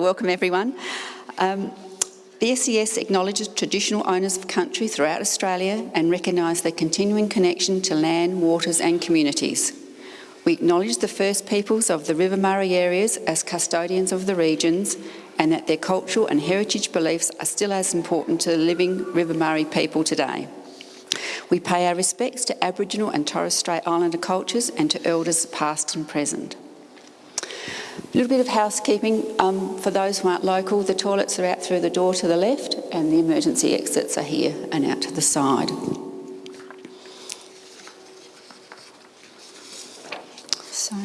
welcome everyone. Um, the SES acknowledges traditional owners of country throughout Australia and recognise their continuing connection to land, waters and communities. We acknowledge the First Peoples of the River Murray areas as custodians of the regions and that their cultural and heritage beliefs are still as important to the living River Murray people today. We pay our respects to Aboriginal and Torres Strait Islander cultures and to elders past and present. A little bit of housekeeping um, for those who aren't local. The toilets are out through the door to the left and the emergency exits are here and out to the side. So,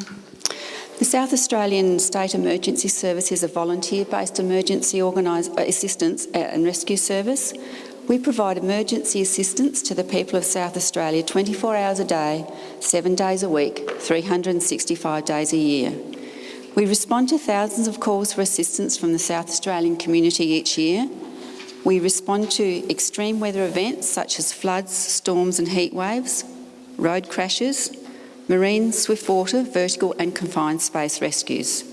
the South Australian State Emergency Service is a volunteer-based emergency assistance uh, and rescue service. We provide emergency assistance to the people of South Australia 24 hours a day, seven days a week, 365 days a year. We respond to thousands of calls for assistance from the South Australian community each year. We respond to extreme weather events such as floods, storms and heat waves, road crashes, marine, swift water, vertical and confined space rescues.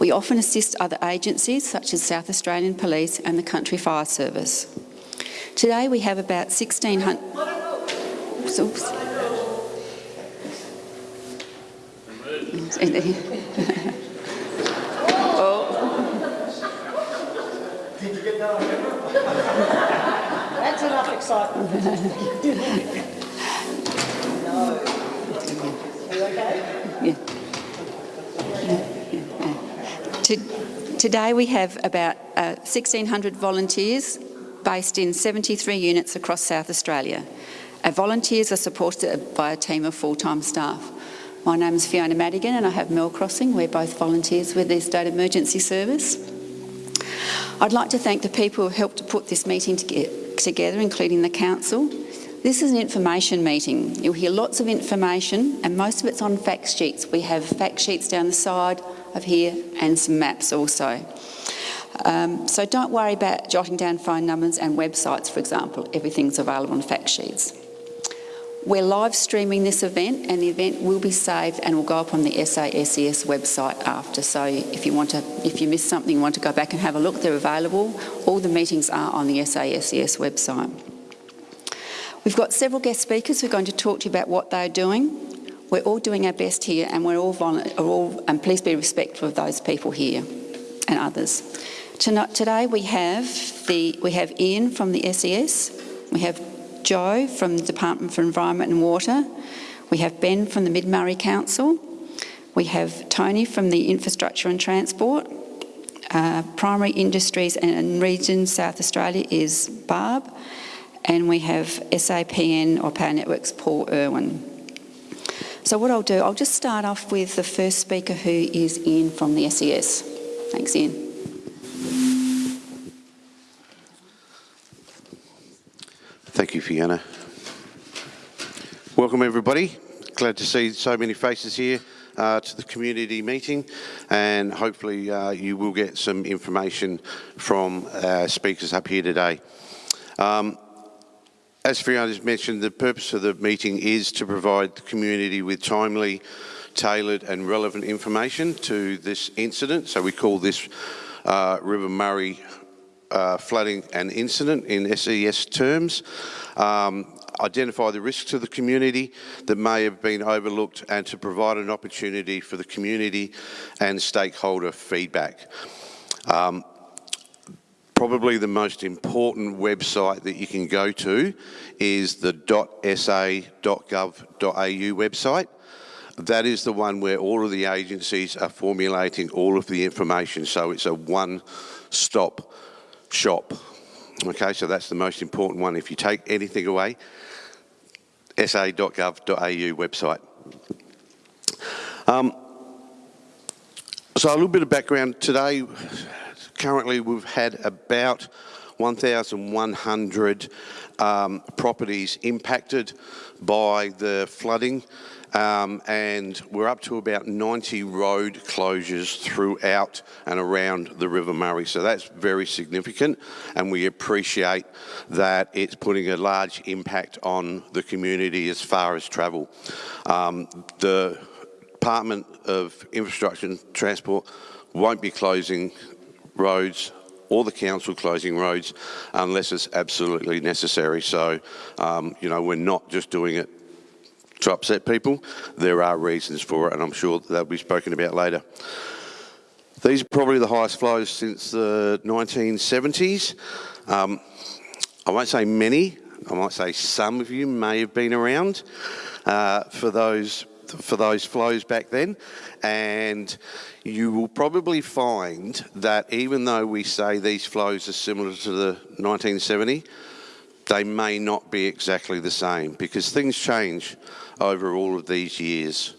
We often assist other agencies such as South Australian Police and the Country Fire Service. Today we have about 1,600... Oops. That's enough excitement. no. Are you okay? Yeah. Today we have about uh, 1,600 volunteers based in 73 units across South Australia. Our volunteers are supported by a team of full-time staff. My name is Fiona Madigan and I have Mel Crossing. We're both volunteers with the State Emergency Service. I'd like to thank the people who helped to put this meeting together, including the Council. This is an information meeting. You'll hear lots of information and most of it's on fact sheets. We have fact sheets down the side of here and some maps also. Um, so don't worry about jotting down phone numbers and websites, for example. Everything's available on fact sheets. We're live streaming this event and the event will be saved and will go up on the SASES website after. So if you want to, if you missed something, want to go back and have a look, they're available. All the meetings are on the SASES website. We've got several guest speakers who are going to talk to you about what they're doing. We're all doing our best here and we're all, all and please be respectful of those people here and others. Tonight, today we have, the, we have Ian from the SES, we have Joe from the Department for Environment and Water. We have Ben from the Mid-Murray Council. We have Tony from the Infrastructure and Transport. Uh, primary Industries and Region South Australia is Barb. And we have SAPN or Power Networks Paul Irwin. So what I'll do, I'll just start off with the first speaker who is Ian from the SES. Thanks Ian. Thank you, Fiona. Welcome, everybody. Glad to see so many faces here uh, to the community meeting and hopefully uh, you will get some information from our speakers up here today. Um, as Fiona has mentioned, the purpose of the meeting is to provide the community with timely, tailored and relevant information to this incident. So we call this uh, River Murray uh, flooding and incident in SES terms, um, identify the risks to the community that may have been overlooked and to provide an opportunity for the community and stakeholder feedback. Um, probably the most important website that you can go to is the .sa.gov.au website. That is the one where all of the agencies are formulating all of the information, so it's a one-stop shop. Okay, so that's the most important one. If you take anything away, sa.gov.au website. Um, so a little bit of background today. Currently we've had about 1,100 um, properties impacted by the flooding um, and we're up to about 90 road closures throughout and around the River Murray. So that's very significant and we appreciate that it's putting a large impact on the community as far as travel. Um, the Department of Infrastructure and Transport won't be closing roads or the council closing roads unless it's absolutely necessary. So, um, you know, we're not just doing it to upset people. There are reasons for it, and I'm sure they'll be spoken about later. These are probably the highest flows since the 1970s. Um, I won't say many, I might say some of you may have been around uh, for those for those flows back then and you will probably find that even though we say these flows are similar to the 1970 they may not be exactly the same because things change over all of these years.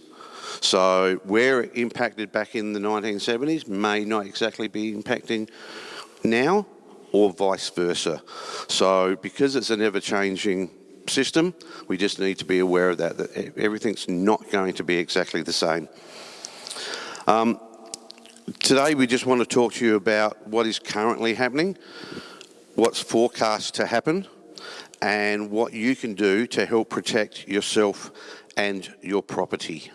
So where it impacted back in the 1970s may not exactly be impacting now or vice versa. So because it's an ever-changing system, we just need to be aware of that, that everything's not going to be exactly the same. Um, today we just want to talk to you about what is currently happening, what's forecast to happen, and what you can do to help protect yourself and your property.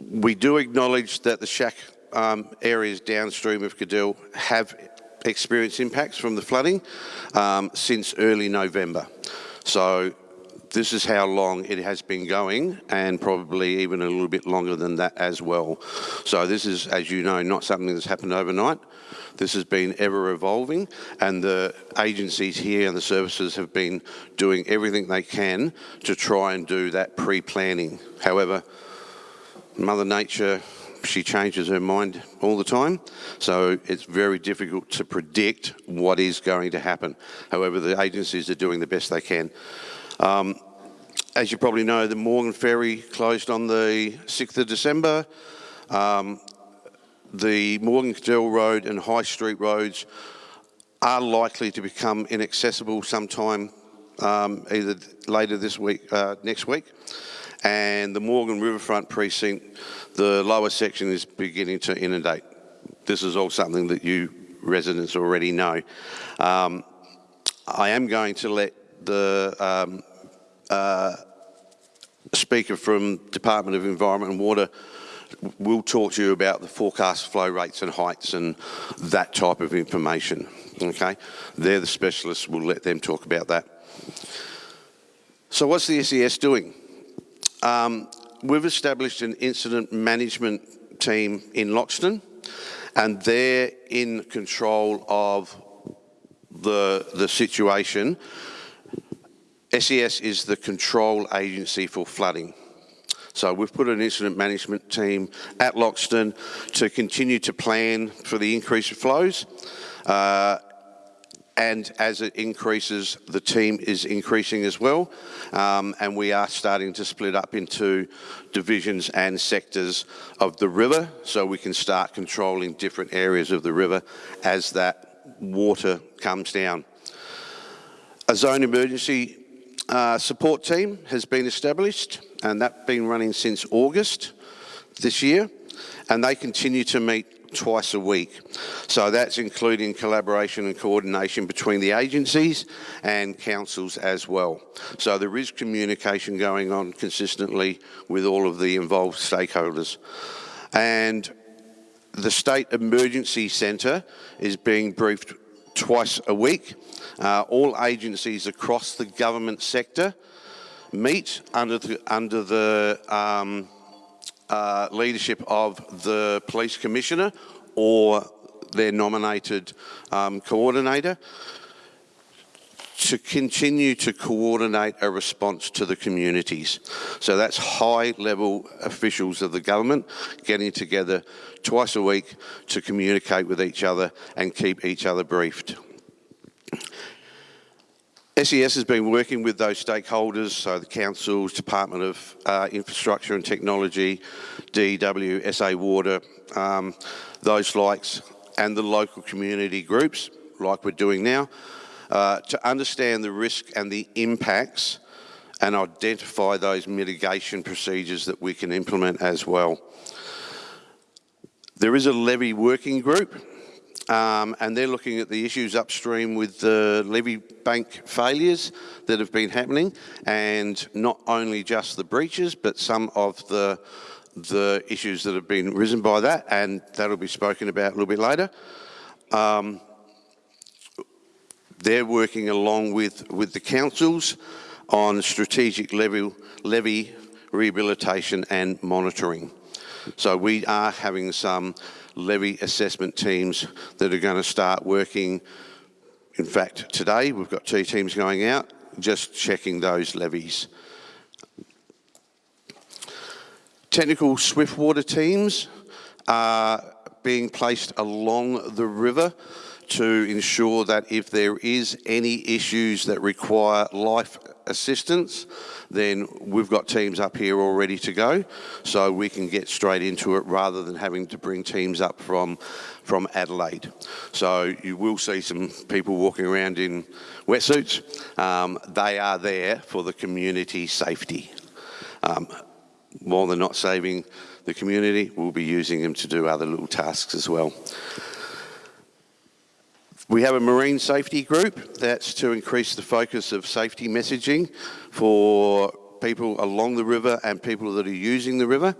We do acknowledge that the shack um, areas downstream of Cadell have experienced impacts from the flooding um, since early November. So this is how long it has been going and probably even a little bit longer than that as well. So this is, as you know, not something that's happened overnight. This has been ever evolving and the agencies here and the services have been doing everything they can to try and do that pre-planning. However, Mother Nature, she changes her mind all the time, so it's very difficult to predict what is going to happen. However, the agencies are doing the best they can. Um, as you probably know, the Morgan Ferry closed on the 6th of December. Um, the Morgan Cadell Road and High Street roads are likely to become inaccessible sometime um, either later this week, uh, next week. And the Morgan Riverfront precinct, the lower section is beginning to inundate. This is all something that you residents already know. Um, I am going to let the um, uh, speaker from Department of Environment and Water will talk to you about the forecast flow rates and heights and that type of information, okay? They're the specialists, we'll let them talk about that. So what's the SES doing? Um, we've established an incident management team in Loxton and they're in control of the, the situation SES is the control agency for flooding. So we've put an incident management team at Loxton to continue to plan for the increase of flows. Uh, and as it increases, the team is increasing as well. Um, and we are starting to split up into divisions and sectors of the river so we can start controlling different areas of the river as that water comes down. A zone emergency uh, support team has been established and that's been running since August this year and they continue to meet twice a week. So that's including collaboration and coordination between the agencies and councils as well. So there is communication going on consistently with all of the involved stakeholders. And the State Emergency Centre is being briefed twice a week. Uh, all agencies across the government sector meet under the, under the um, uh, leadership of the police commissioner or their nominated um, coordinator to continue to coordinate a response to the communities. So that's high level officials of the government getting together twice a week to communicate with each other and keep each other briefed. SES has been working with those stakeholders, so the councils, Department of uh, Infrastructure and Technology, DEW, SA Water, um, those likes, and the local community groups, like we're doing now, uh, to understand the risk and the impacts and identify those mitigation procedures that we can implement as well. There is a levy working group um, and they're looking at the issues upstream with the levy bank failures that have been happening, and not only just the breaches, but some of the the issues that have been risen by that, and that'll be spoken about a little bit later. Um, they're working along with, with the councils on strategic levy, levy rehabilitation and monitoring. So we are having some levy assessment teams that are going to start working. In fact, today we've got two teams going out just checking those levies. Technical swiftwater teams are being placed along the river to ensure that if there is any issues that require life assistance, then we've got teams up here all ready to go, so we can get straight into it rather than having to bring teams up from, from Adelaide. So you will see some people walking around in wetsuits. Um, they are there for the community safety. Um, while they're not saving the community, we'll be using them to do other little tasks as well. We have a marine safety group that's to increase the focus of safety messaging for people along the river and people that are using the river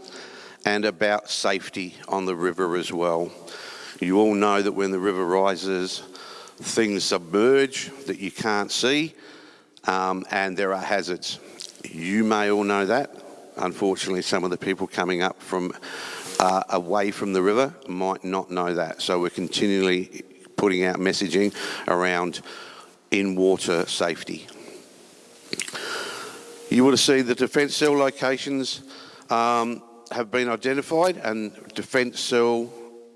and about safety on the river as well. You all know that when the river rises, things submerge that you can't see um, and there are hazards. You may all know that. Unfortunately, some of the people coming up from uh, away from the river might not know that. So we're continually putting out messaging around in-water safety. You would have seen the defence cell locations um, have been identified and defence cell,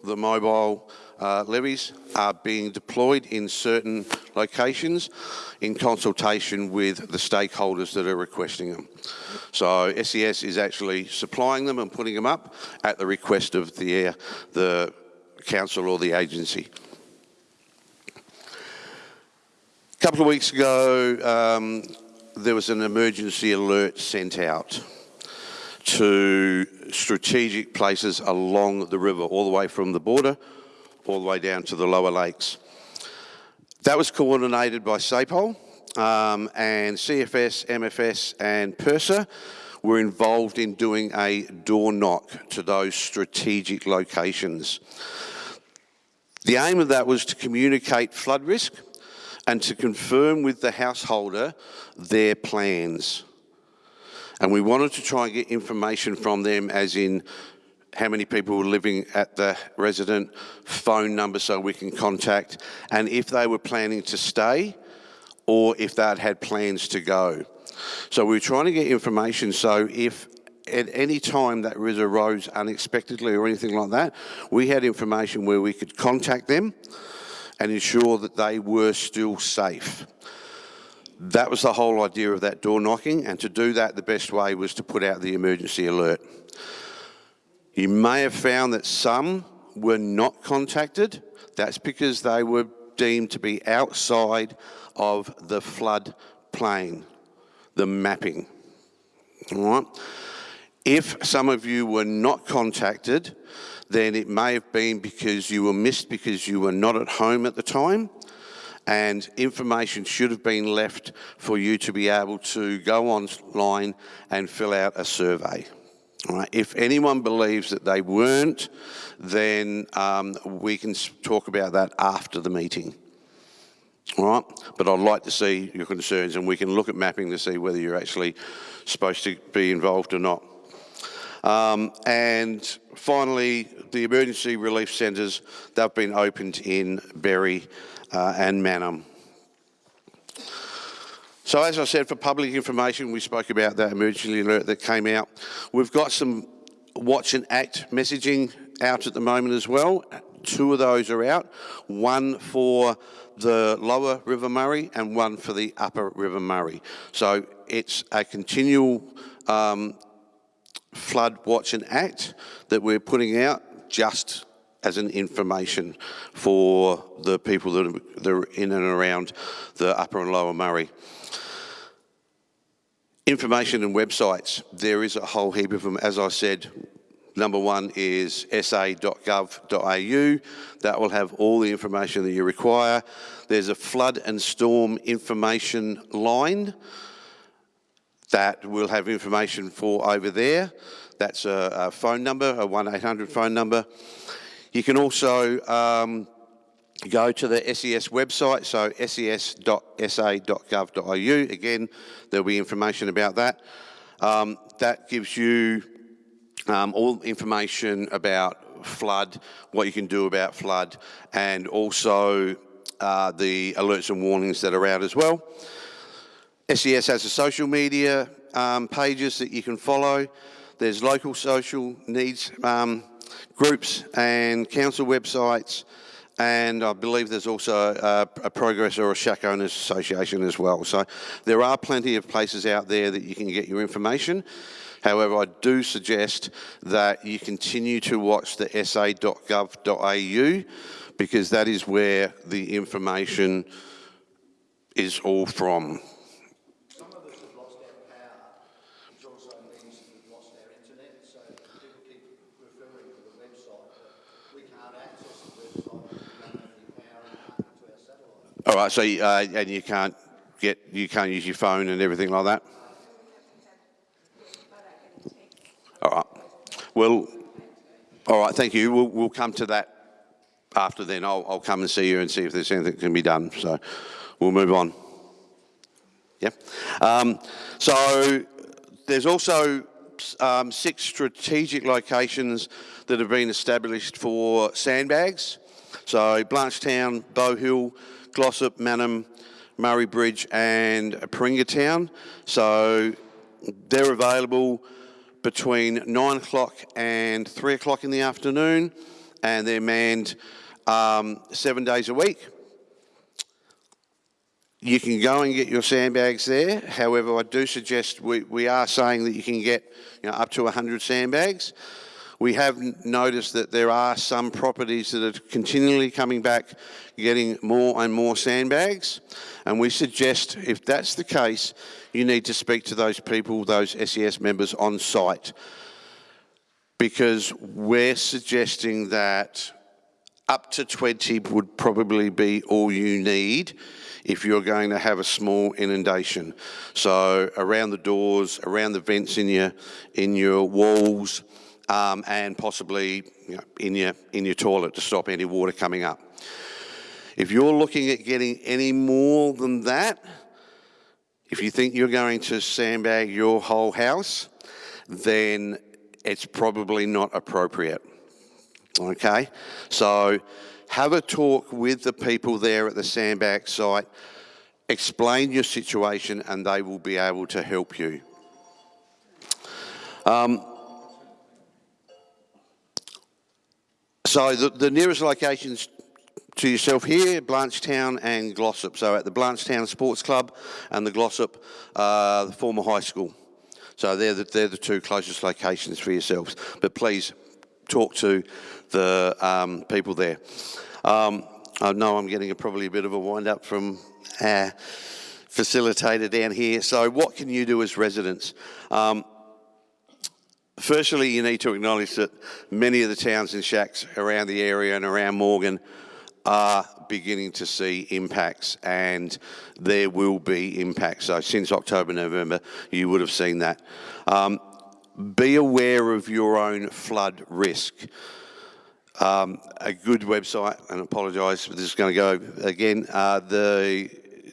the mobile uh, levies are being deployed in certain locations in consultation with the stakeholders that are requesting them. So SES is actually supplying them and putting them up at the request of the, the council or the agency. A couple of weeks ago, um, there was an emergency alert sent out to strategic places along the river, all the way from the border, all the way down to the lower lakes. That was coordinated by SAPOL um, and CFS, MFS and PIRSA were involved in doing a door knock to those strategic locations. The aim of that was to communicate flood risk and to confirm with the householder their plans. And we wanted to try and get information from them as in how many people were living at the resident, phone number so we can contact, and if they were planning to stay or if they had plans to go. So we were trying to get information so if at any time that river rose unexpectedly or anything like that, we had information where we could contact them and ensure that they were still safe. That was the whole idea of that door knocking, and to do that, the best way was to put out the emergency alert. You may have found that some were not contacted. That's because they were deemed to be outside of the flood plain, the mapping. All right? If some of you were not contacted, then it may have been because you were missed because you were not at home at the time and information should have been left for you to be able to go online and fill out a survey. Right. If anyone believes that they weren't, then um, we can talk about that after the meeting. All right, but I'd like to see your concerns and we can look at mapping to see whether you're actually supposed to be involved or not. Um, and finally, the emergency relief centres, they've been opened in Berri uh, and Mannum. So as I said, for public information, we spoke about that emergency alert that came out. We've got some watch and act messaging out at the moment as well. Two of those are out, one for the lower River Murray and one for the upper River Murray. So it's a continual um, flood watch and act that we're putting out just as an information for the people that are, in and around the upper and lower Murray. Information and websites, there is a whole heap of them. As I said, Number one is sa.gov.au. That will have all the information that you require. There's a flood and storm information line that we'll have information for over there. That's a, a phone number, a 1-800 phone number. You can also um, go to the SES website, so ses.sa.gov.au. Again, there'll be information about that. Um, that gives you um, all information about flood, what you can do about flood, and also uh, the alerts and warnings that are out as well. SES has a social media um, pages that you can follow. There's local social needs um, groups and council websites, and I believe there's also a, a progress or a shack owners association as well. So there are plenty of places out there that you can get your information. However, I do suggest that you continue to watch the sa.gov.au because that is where the information is all from. Some of us have lost our power, which also means that we've lost our internet, so people keep referring to the website, but we can't access the website because we don't have any power and can't get to our satellite. All right, so uh, and you can't get you can't use your phone and everything like that. All right. Well, all right. Thank you. We'll we'll come to that after then. I'll I'll come and see you and see if there's anything that can be done. So we'll move on. Yeah. Um, so there's also um, six strategic locations that have been established for sandbags. So Blanchetown, Bow Hill, Glossop, Mannum, Murray Bridge and Paringa Town. So they're available between nine o'clock and three o'clock in the afternoon and they're manned um, seven days a week. You can go and get your sandbags there. However, I do suggest we, we are saying that you can get you know, up to 100 sandbags. We have noticed that there are some properties that are continually coming back, getting more and more sandbags. And we suggest, if that's the case, you need to speak to those people, those SES members on site. Because we're suggesting that up to 20 would probably be all you need if you're going to have a small inundation. So around the doors, around the vents in your, in your walls, um, and possibly you know, in, your, in your toilet to stop any water coming up. If you're looking at getting any more than that, if you think you're going to sandbag your whole house, then it's probably not appropriate. Okay? So have a talk with the people there at the sandbag site, explain your situation, and they will be able to help you. Um, so the, the nearest locations to yourself here, Blanchetown and Glossop. So at the Blanchetown Sports Club and the Glossop, uh, the former high school. So they're the, they're the two closest locations for yourselves. But please talk to the um, people there. Um, I know I'm getting a, probably a bit of a wind up from our facilitator down here. So what can you do as residents? Um, firstly, you need to acknowledge that many of the towns and shacks around the area and around Morgan are beginning to see impacts and there will be impacts. So since October, November, you would have seen that. Um, be aware of your own flood risk. Um, a good website, and apologise, this is going to go again, uh, the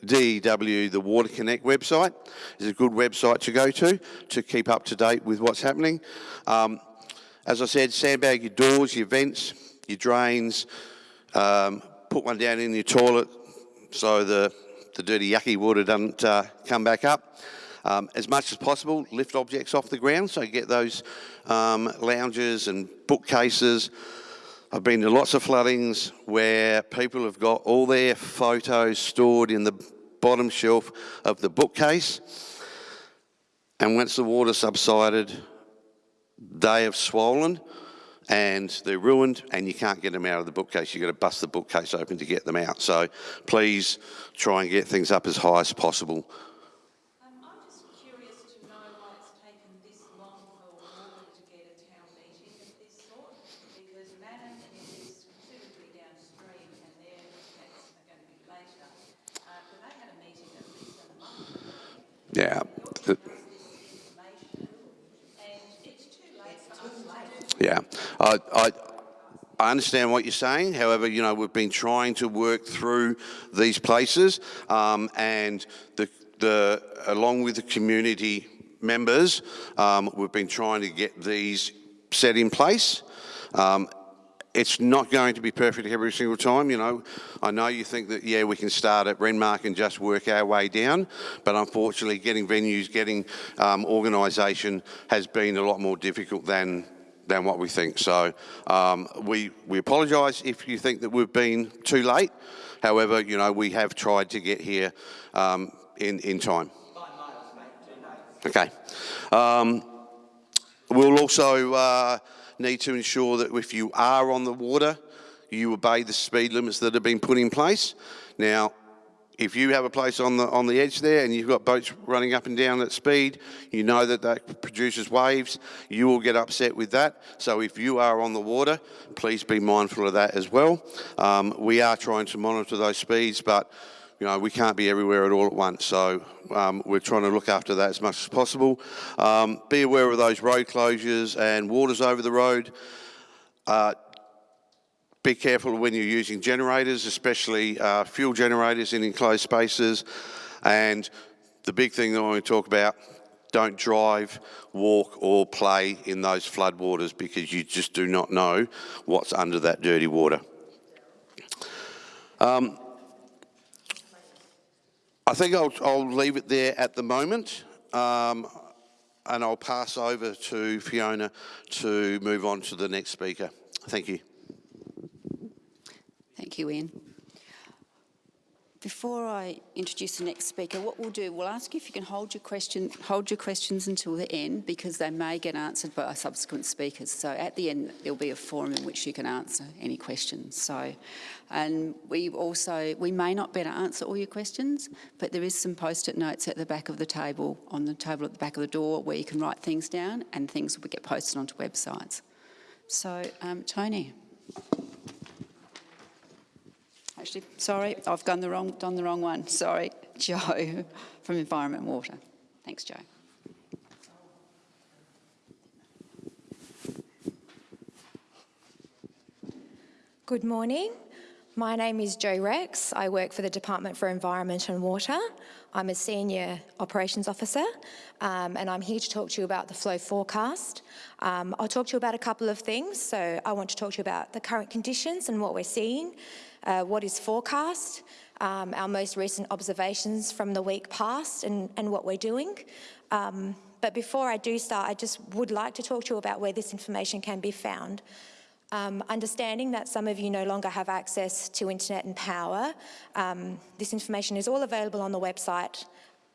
DEW, the Water Connect website is a good website to go to to keep up to date with what's happening. Um, as I said, sandbag your doors, your vents, your drains, um, put one down in your toilet so the, the dirty yucky water doesn't uh, come back up. Um, as much as possible, lift objects off the ground, so get those um, lounges and bookcases. I've been to lots of floodings where people have got all their photos stored in the bottom shelf of the bookcase. And once the water subsided, they have swollen and they're ruined and you can't get them out of the bookcase. You've got to bust the bookcase open to get them out. So please try and get things up as high as possible. Um, I'm just curious to know why it's taken this long for Morgan to get a town meeting. Yeah. Yeah. I, I, I understand what you're saying. However, you know, we've been trying to work through these places um, and the, the, along with the community members, um, we've been trying to get these set in place. Um, it's not going to be perfect every single time, you know. I know you think that, yeah, we can start at Renmark and just work our way down, but unfortunately getting venues, getting um, organisation has been a lot more difficult than than what we think. So um, we, we apologise if you think that we've been too late. However, you know, we have tried to get here um, in, in time. Okay. Um, we'll also uh, need to ensure that if you are on the water, you obey the speed limits that have been put in place. Now, if you have a place on the on the edge there and you've got boats running up and down at speed, you know that that produces waves. You will get upset with that. So if you are on the water, please be mindful of that as well. Um, we are trying to monitor those speeds, but you know we can't be everywhere at all at once. So um, we're trying to look after that as much as possible. Um, be aware of those road closures and waters over the road. Uh, be careful when you're using generators, especially uh, fuel generators in enclosed spaces. And the big thing that I want to talk about, don't drive, walk or play in those floodwaters because you just do not know what's under that dirty water. Um, I think I'll, I'll, leave it there at the moment. Um, and I'll pass over to Fiona to move on to the next speaker. Thank you. Thank you, Ian. Before I introduce the next speaker, what we'll do, we'll ask you if you can hold your question, hold your questions until the end because they may get answered by subsequent speakers. So at the end, there'll be a forum in which you can answer any questions. So, and we also, we may not be able to answer all your questions, but there is some post-it notes at the back of the table, on the table at the back of the door, where you can write things down and things will get posted onto websites. So, um, Tony. Actually, sorry, I've done the wrong, done the wrong one. Sorry, Joe from Environment and Water. Thanks, Joe. Good morning. My name is Jo Rex. I work for the Department for Environment and Water. I'm a Senior Operations Officer um, and I'm here to talk to you about the flow forecast. Um, I'll talk to you about a couple of things. So I want to talk to you about the current conditions and what we're seeing, uh, what is forecast, um, our most recent observations from the week past and, and what we're doing. Um, but before I do start, I just would like to talk to you about where this information can be found. Um, understanding that some of you no longer have access to internet and power, um, this information is all available on the website,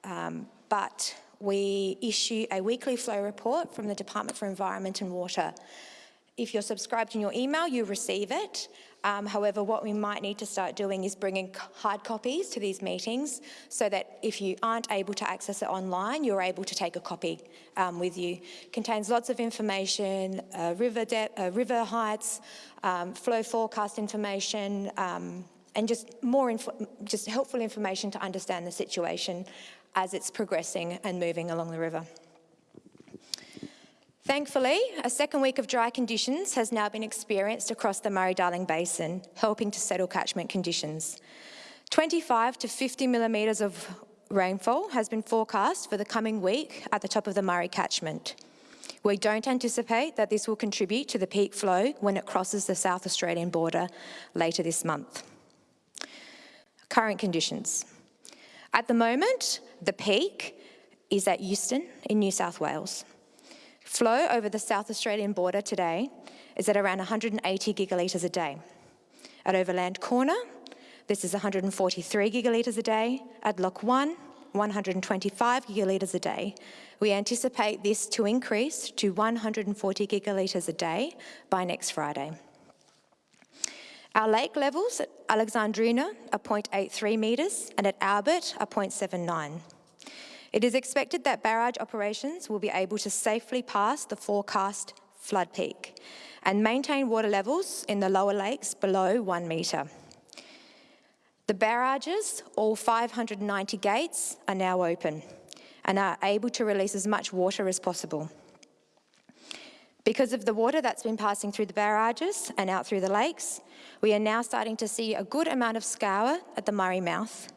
um, but we issue a weekly flow report from the Department for Environment and Water. If you're subscribed in your email, you receive it. Um, however, what we might need to start doing is bringing hard copies to these meetings so that if you aren't able to access it online, you're able to take a copy um, with you. Contains lots of information, uh, river, uh, river heights, um, flow forecast information, um, and just more, just helpful information to understand the situation as it's progressing and moving along the river. Thankfully, a second week of dry conditions has now been experienced across the Murray-Darling Basin, helping to settle catchment conditions. 25 to 50 millimetres of rainfall has been forecast for the coming week at the top of the Murray catchment. We don't anticipate that this will contribute to the peak flow when it crosses the South Australian border later this month. Current conditions. At the moment, the peak is at Euston in New South Wales. Flow over the South Australian border today is at around 180 gigalitres a day. At Overland Corner, this is 143 gigalitres a day. At Lock 1, 125 gigalitres a day. We anticipate this to increase to 140 gigalitres a day by next Friday. Our lake levels at Alexandrina are 0.83 metres and at Albert are 0.79. It is expected that barrage operations will be able to safely pass the forecast flood peak and maintain water levels in the lower lakes below one metre. The barrages, all 590 gates, are now open and are able to release as much water as possible. Because of the water that's been passing through the barrages and out through the lakes, we are now starting to see a good amount of scour at the Murray mouth,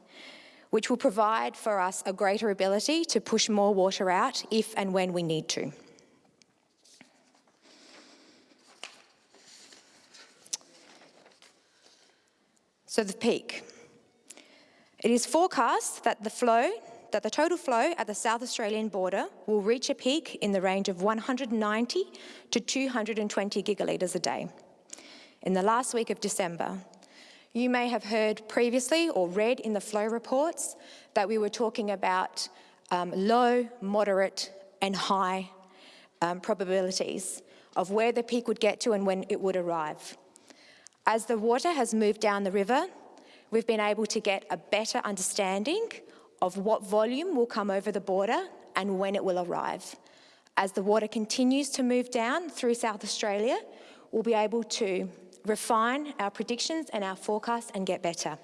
which will provide for us a greater ability to push more water out if and when we need to. So the peak. It is forecast that the flow, that the total flow at the South Australian border will reach a peak in the range of 190 to 220 gigalitres a day. In the last week of December, you may have heard previously or read in the flow reports that we were talking about um, low, moderate and high um, probabilities of where the peak would get to and when it would arrive. As the water has moved down the river, we've been able to get a better understanding of what volume will come over the border and when it will arrive. As the water continues to move down through South Australia, we'll be able to refine our predictions and our forecasts and get better.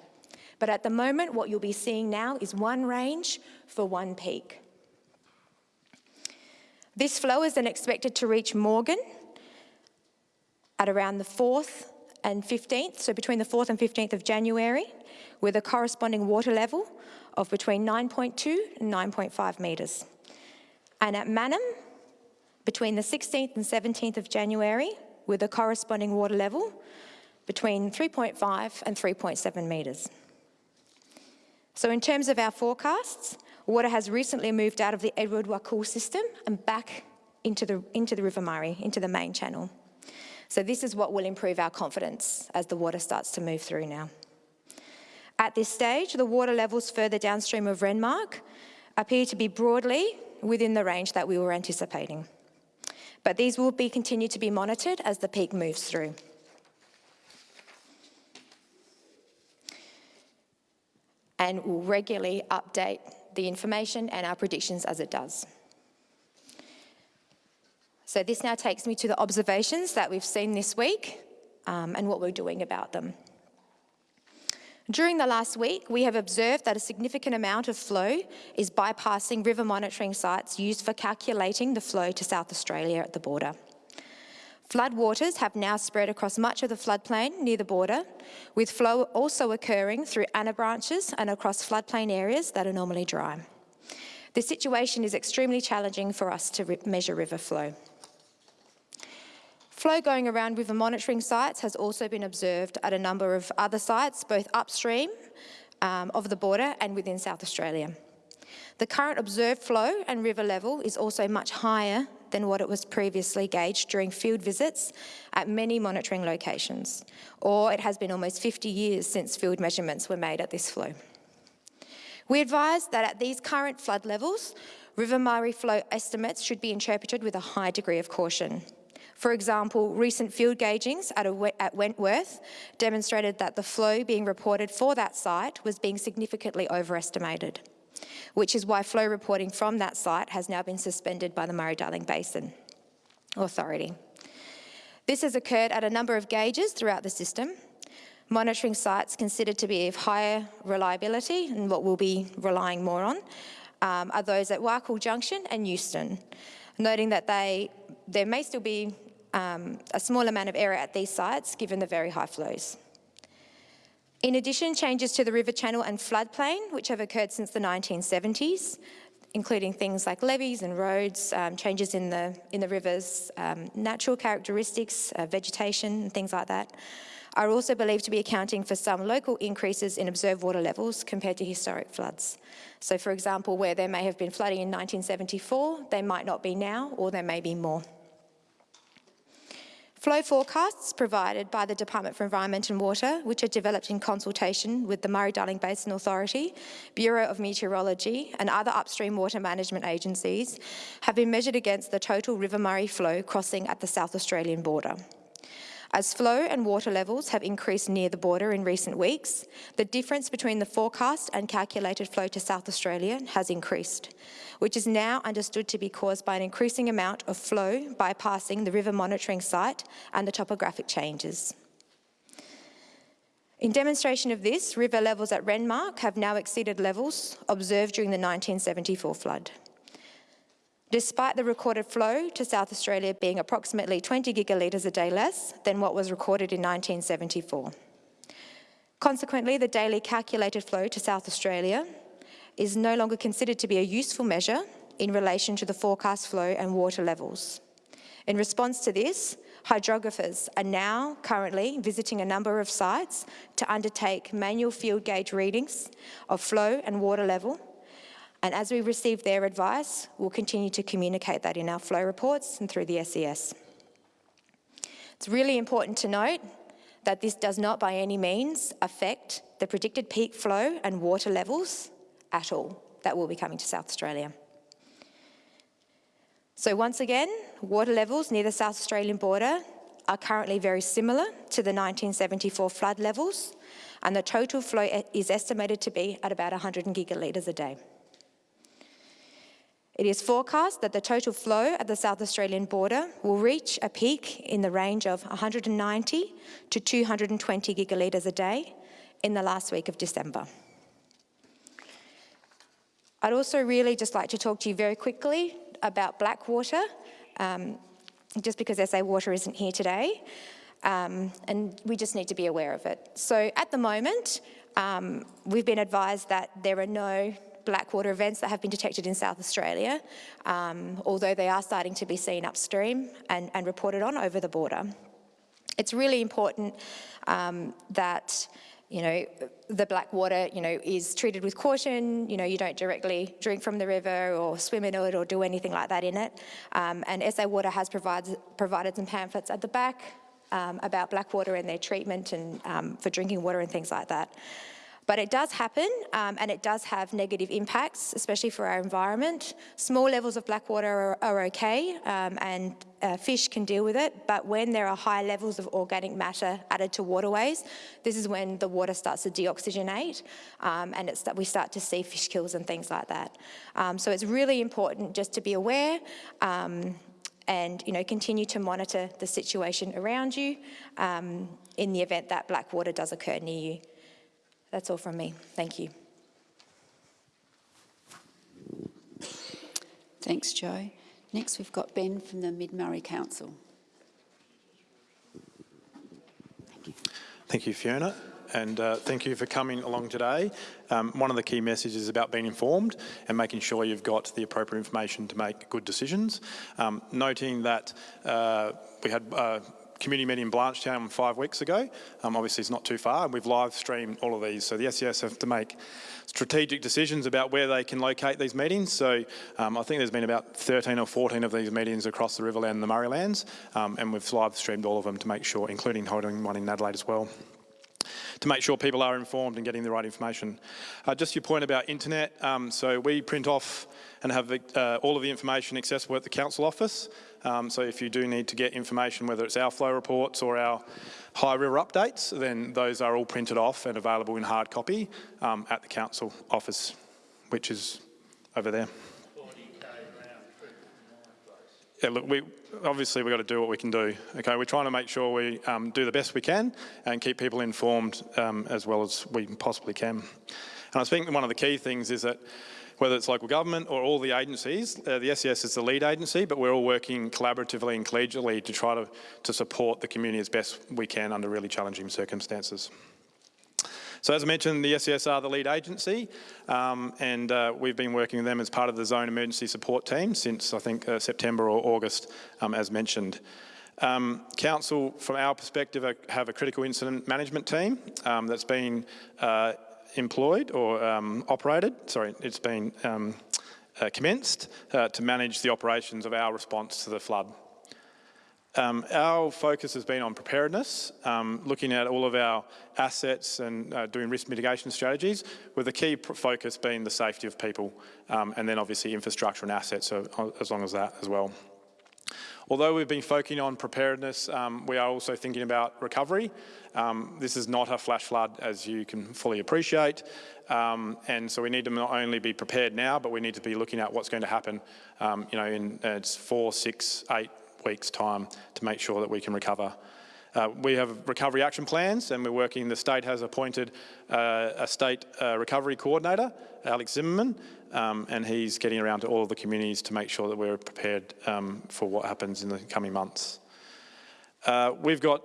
But at the moment, what you'll be seeing now is one range for one peak. This flow is then expected to reach Morgan at around the 4th and 15th, so between the 4th and 15th of January, with a corresponding water level of between 9.2 and 9.5 metres. And at Mannum, between the 16th and 17th of January, with a corresponding water level between 3.5 and 3.7 metres. So in terms of our forecasts, water has recently moved out of the Edward-Wakool system and back into the, into the River Murray, into the main channel. So this is what will improve our confidence as the water starts to move through now. At this stage, the water levels further downstream of Renmark appear to be broadly within the range that we were anticipating. But these will be continued to be monitored as the peak moves through. And we'll regularly update the information and our predictions as it does. So this now takes me to the observations that we've seen this week um, and what we're doing about them. During the last week, we have observed that a significant amount of flow is bypassing river monitoring sites used for calculating the flow to South Australia at the border. Flood waters have now spread across much of the floodplain near the border, with flow also occurring through anabranches and across floodplain areas that are normally dry. The situation is extremely challenging for us to measure river flow. Flow going around river monitoring sites has also been observed at a number of other sites, both upstream um, of the border and within South Australia. The current observed flow and river level is also much higher than what it was previously gauged during field visits at many monitoring locations, or it has been almost 50 years since field measurements were made at this flow. We advise that at these current flood levels, River Murray flow estimates should be interpreted with a high degree of caution. For example, recent field gaugings at, a, at, Wentworth demonstrated that the flow being reported for that site was being significantly overestimated, which is why flow reporting from that site has now been suspended by the Murray-Darling Basin Authority. This has occurred at a number of gauges throughout the system, monitoring sites considered to be of higher reliability and what we'll be relying more on um, are those at Wakool Junction and Euston, noting that they, there may still be um, a small amount of error at these sites given the very high flows. In addition, changes to the river channel and floodplain, which have occurred since the 1970s, including things like levees and roads, um, changes in the, in the river's um, natural characteristics, uh, vegetation and things like that, are also believed to be accounting for some local increases in observed water levels compared to historic floods. So for example, where there may have been flooding in 1974, there might not be now, or there may be more. Flow forecasts provided by the Department for Environment and Water, which are developed in consultation with the Murray-Darling Basin Authority, Bureau of Meteorology and other upstream water management agencies, have been measured against the total River Murray flow crossing at the South Australian border. As flow and water levels have increased near the border in recent weeks, the difference between the forecast and calculated flow to South Australia has increased, which is now understood to be caused by an increasing amount of flow bypassing the river monitoring site and the topographic changes. In demonstration of this, river levels at Renmark have now exceeded levels observed during the 1974 flood. Despite the recorded flow to South Australia being approximately 20 gigalitres a day less than what was recorded in 1974. Consequently, the daily calculated flow to South Australia is no longer considered to be a useful measure in relation to the forecast flow and water levels. In response to this, hydrographers are now currently visiting a number of sites to undertake manual field gauge readings of flow and water level. And as we receive their advice, we'll continue to communicate that in our flow reports and through the SES. It's really important to note that this does not by any means affect the predicted peak flow and water levels at all that will be coming to South Australia. So once again, water levels near the South Australian border are currently very similar to the 1974 flood levels, and the total flow is estimated to be at about 100 gigalitres a day. It is forecast that the total flow at the South Australian border will reach a peak in the range of 190 to 220 gigalitres a day in the last week of December. I'd also really just like to talk to you very quickly about Blackwater, um, just because SA Water isn't here today, um, and we just need to be aware of it. So at the moment, um, we've been advised that there are no blackwater events that have been detected in South Australia, um, although they are starting to be seen upstream and, and reported on over the border. It's really important um, that you know, the black water, you know, is treated with caution. You know, you don't directly drink from the river or swim in it or do anything like that in it. Um, and SA Water has provided, provided some pamphlets at the back um, about black water and their treatment and um, for drinking water and things like that. But it does happen um, and it does have negative impacts, especially for our environment. Small levels of black water are, are okay um, and uh, fish can deal with it, but when there are high levels of organic matter added to waterways, this is when the water starts to deoxygenate um, and it's that we start to see fish kills and things like that. Um, so it's really important just to be aware um, and you know continue to monitor the situation around you um, in the event that black water does occur near you. That's all from me. Thank you. Thanks, Joe. Next, we've got Ben from the Mid-Murray Council. Thank you. Thank you, Fiona, and uh, thank you for coming along today. Um, one of the key messages is about being informed and making sure you've got the appropriate information to make good decisions. Um, noting that uh, we had uh, community meeting in Blanchetown five weeks ago. Um, obviously, it's not too far, and we've live streamed all of these. So the SES have to make strategic decisions about where they can locate these meetings. So um, I think there's been about 13 or 14 of these meetings across the Riverland and the Murraylands, um, and we've live streamed all of them to make sure, including holding one in Adelaide as well to make sure people are informed and getting the right information. Uh, just your point about internet, um, so we print off and have uh, all of the information accessible at the council office. Um, so if you do need to get information, whether it's our flow reports or our high river updates, then those are all printed off and available in hard copy um, at the council office, which is over there. Yeah, look, we obviously we've got to do what we can do. Okay, we're trying to make sure we um, do the best we can and keep people informed um, as well as we possibly can. And I think one of the key things is that whether it's local government or all the agencies, uh, the SES is the lead agency, but we're all working collaboratively and collegially to try to, to support the community as best we can under really challenging circumstances. So as I mentioned, the SES are the lead agency um, and uh, we've been working with them as part of the Zone Emergency Support Team since I think uh, September or August um, as mentioned. Um, Council, from our perspective, have a critical incident management team um, that's been uh, employed or um, operated, sorry, it's been um, uh, commenced uh, to manage the operations of our response to the flood. Um, our focus has been on preparedness, um, looking at all of our assets and uh, doing risk mitigation strategies, with the key focus being the safety of people um, and then obviously infrastructure and assets so, uh, as long as that as well. Although we've been focusing on preparedness, um, we are also thinking about recovery. Um, this is not a flash flood, as you can fully appreciate. Um, and so we need to not only be prepared now, but we need to be looking at what's going to happen, um, you know, in uh, four, six, eight weeks' time to make sure that we can recover. Uh, we have recovery action plans and we're working, the state has appointed uh, a state uh, recovery coordinator, Alex Zimmerman, um, and he's getting around to all of the communities to make sure that we're prepared um, for what happens in the coming months. Uh, we've got,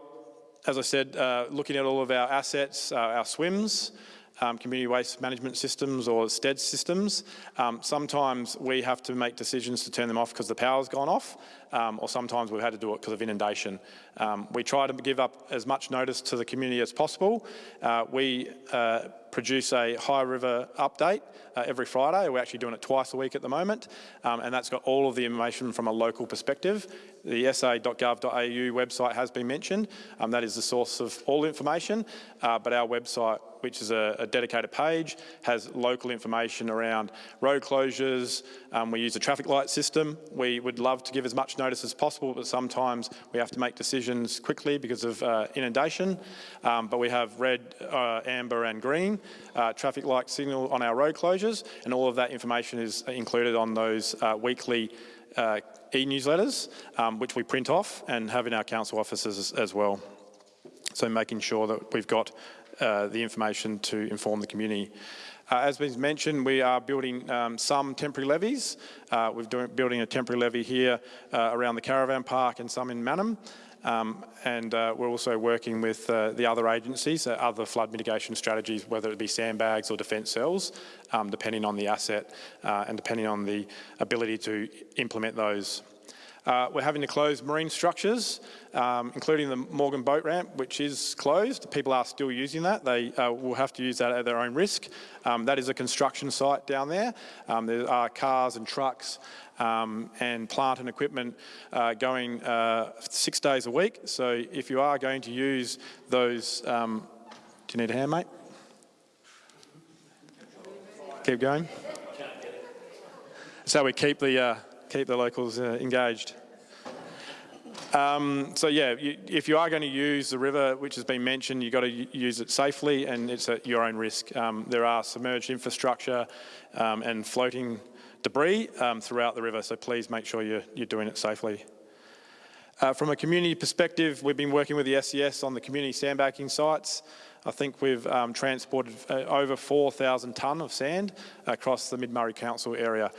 as I said, uh, looking at all of our assets, uh, our swims, um, community waste management systems or STED systems. Um, sometimes we have to make decisions to turn them off because the power's gone off, um, or sometimes we've had to do it because of inundation. Um, we try to give up as much notice to the community as possible. Uh, we uh, produce a High River update uh, every Friday. We're actually doing it twice a week at the moment, um, and that's got all of the information from a local perspective. The sa.gov.au website has been mentioned. Um, that is the source of all information, uh, but our website, which is a, a, dedicated page, has local information around road closures. Um, we use a traffic light system. We would love to give as much notice as possible, but sometimes we have to make decisions quickly because of uh, inundation. Um, but we have red, uh, amber and green uh, traffic light signal on our road closures, and all of that information is included on those uh, weekly uh, e-newsletters, um, which we print off and have in our council offices as, as well. So making sure that we've got uh, the information to inform the community. Uh, as been mentioned, we are building um, some temporary levees. Uh, we're doing, building a temporary levee here uh, around the caravan park and some in Mannum. Um, and uh, we're also working with uh, the other agencies, uh, other flood mitigation strategies, whether it be sandbags or defence cells, um, depending on the asset uh, and depending on the ability to implement those. Uh, we're having to close marine structures, um, including the Morgan boat ramp, which is closed. People are still using that. They uh, will have to use that at their own risk. Um, that is a construction site down there. Um, there are cars and trucks um, and plant and equipment uh, going uh, six days a week. So if you are going to use those, um, do you need a hand, mate? Keep going. So we keep the uh, keep the locals uh, engaged. Um, so yeah, you, if you are going to use the river, which has been mentioned, you've got to use it safely and it's at your own risk. Um, there are submerged infrastructure um, and floating debris um, throughout the river, so please make sure you're, you're doing it safely. Uh, from a community perspective, we've been working with the SES on the community sandbagging sites. I think we've um, transported uh, over 4,000 tonne of sand across the Mid-Murray Council area.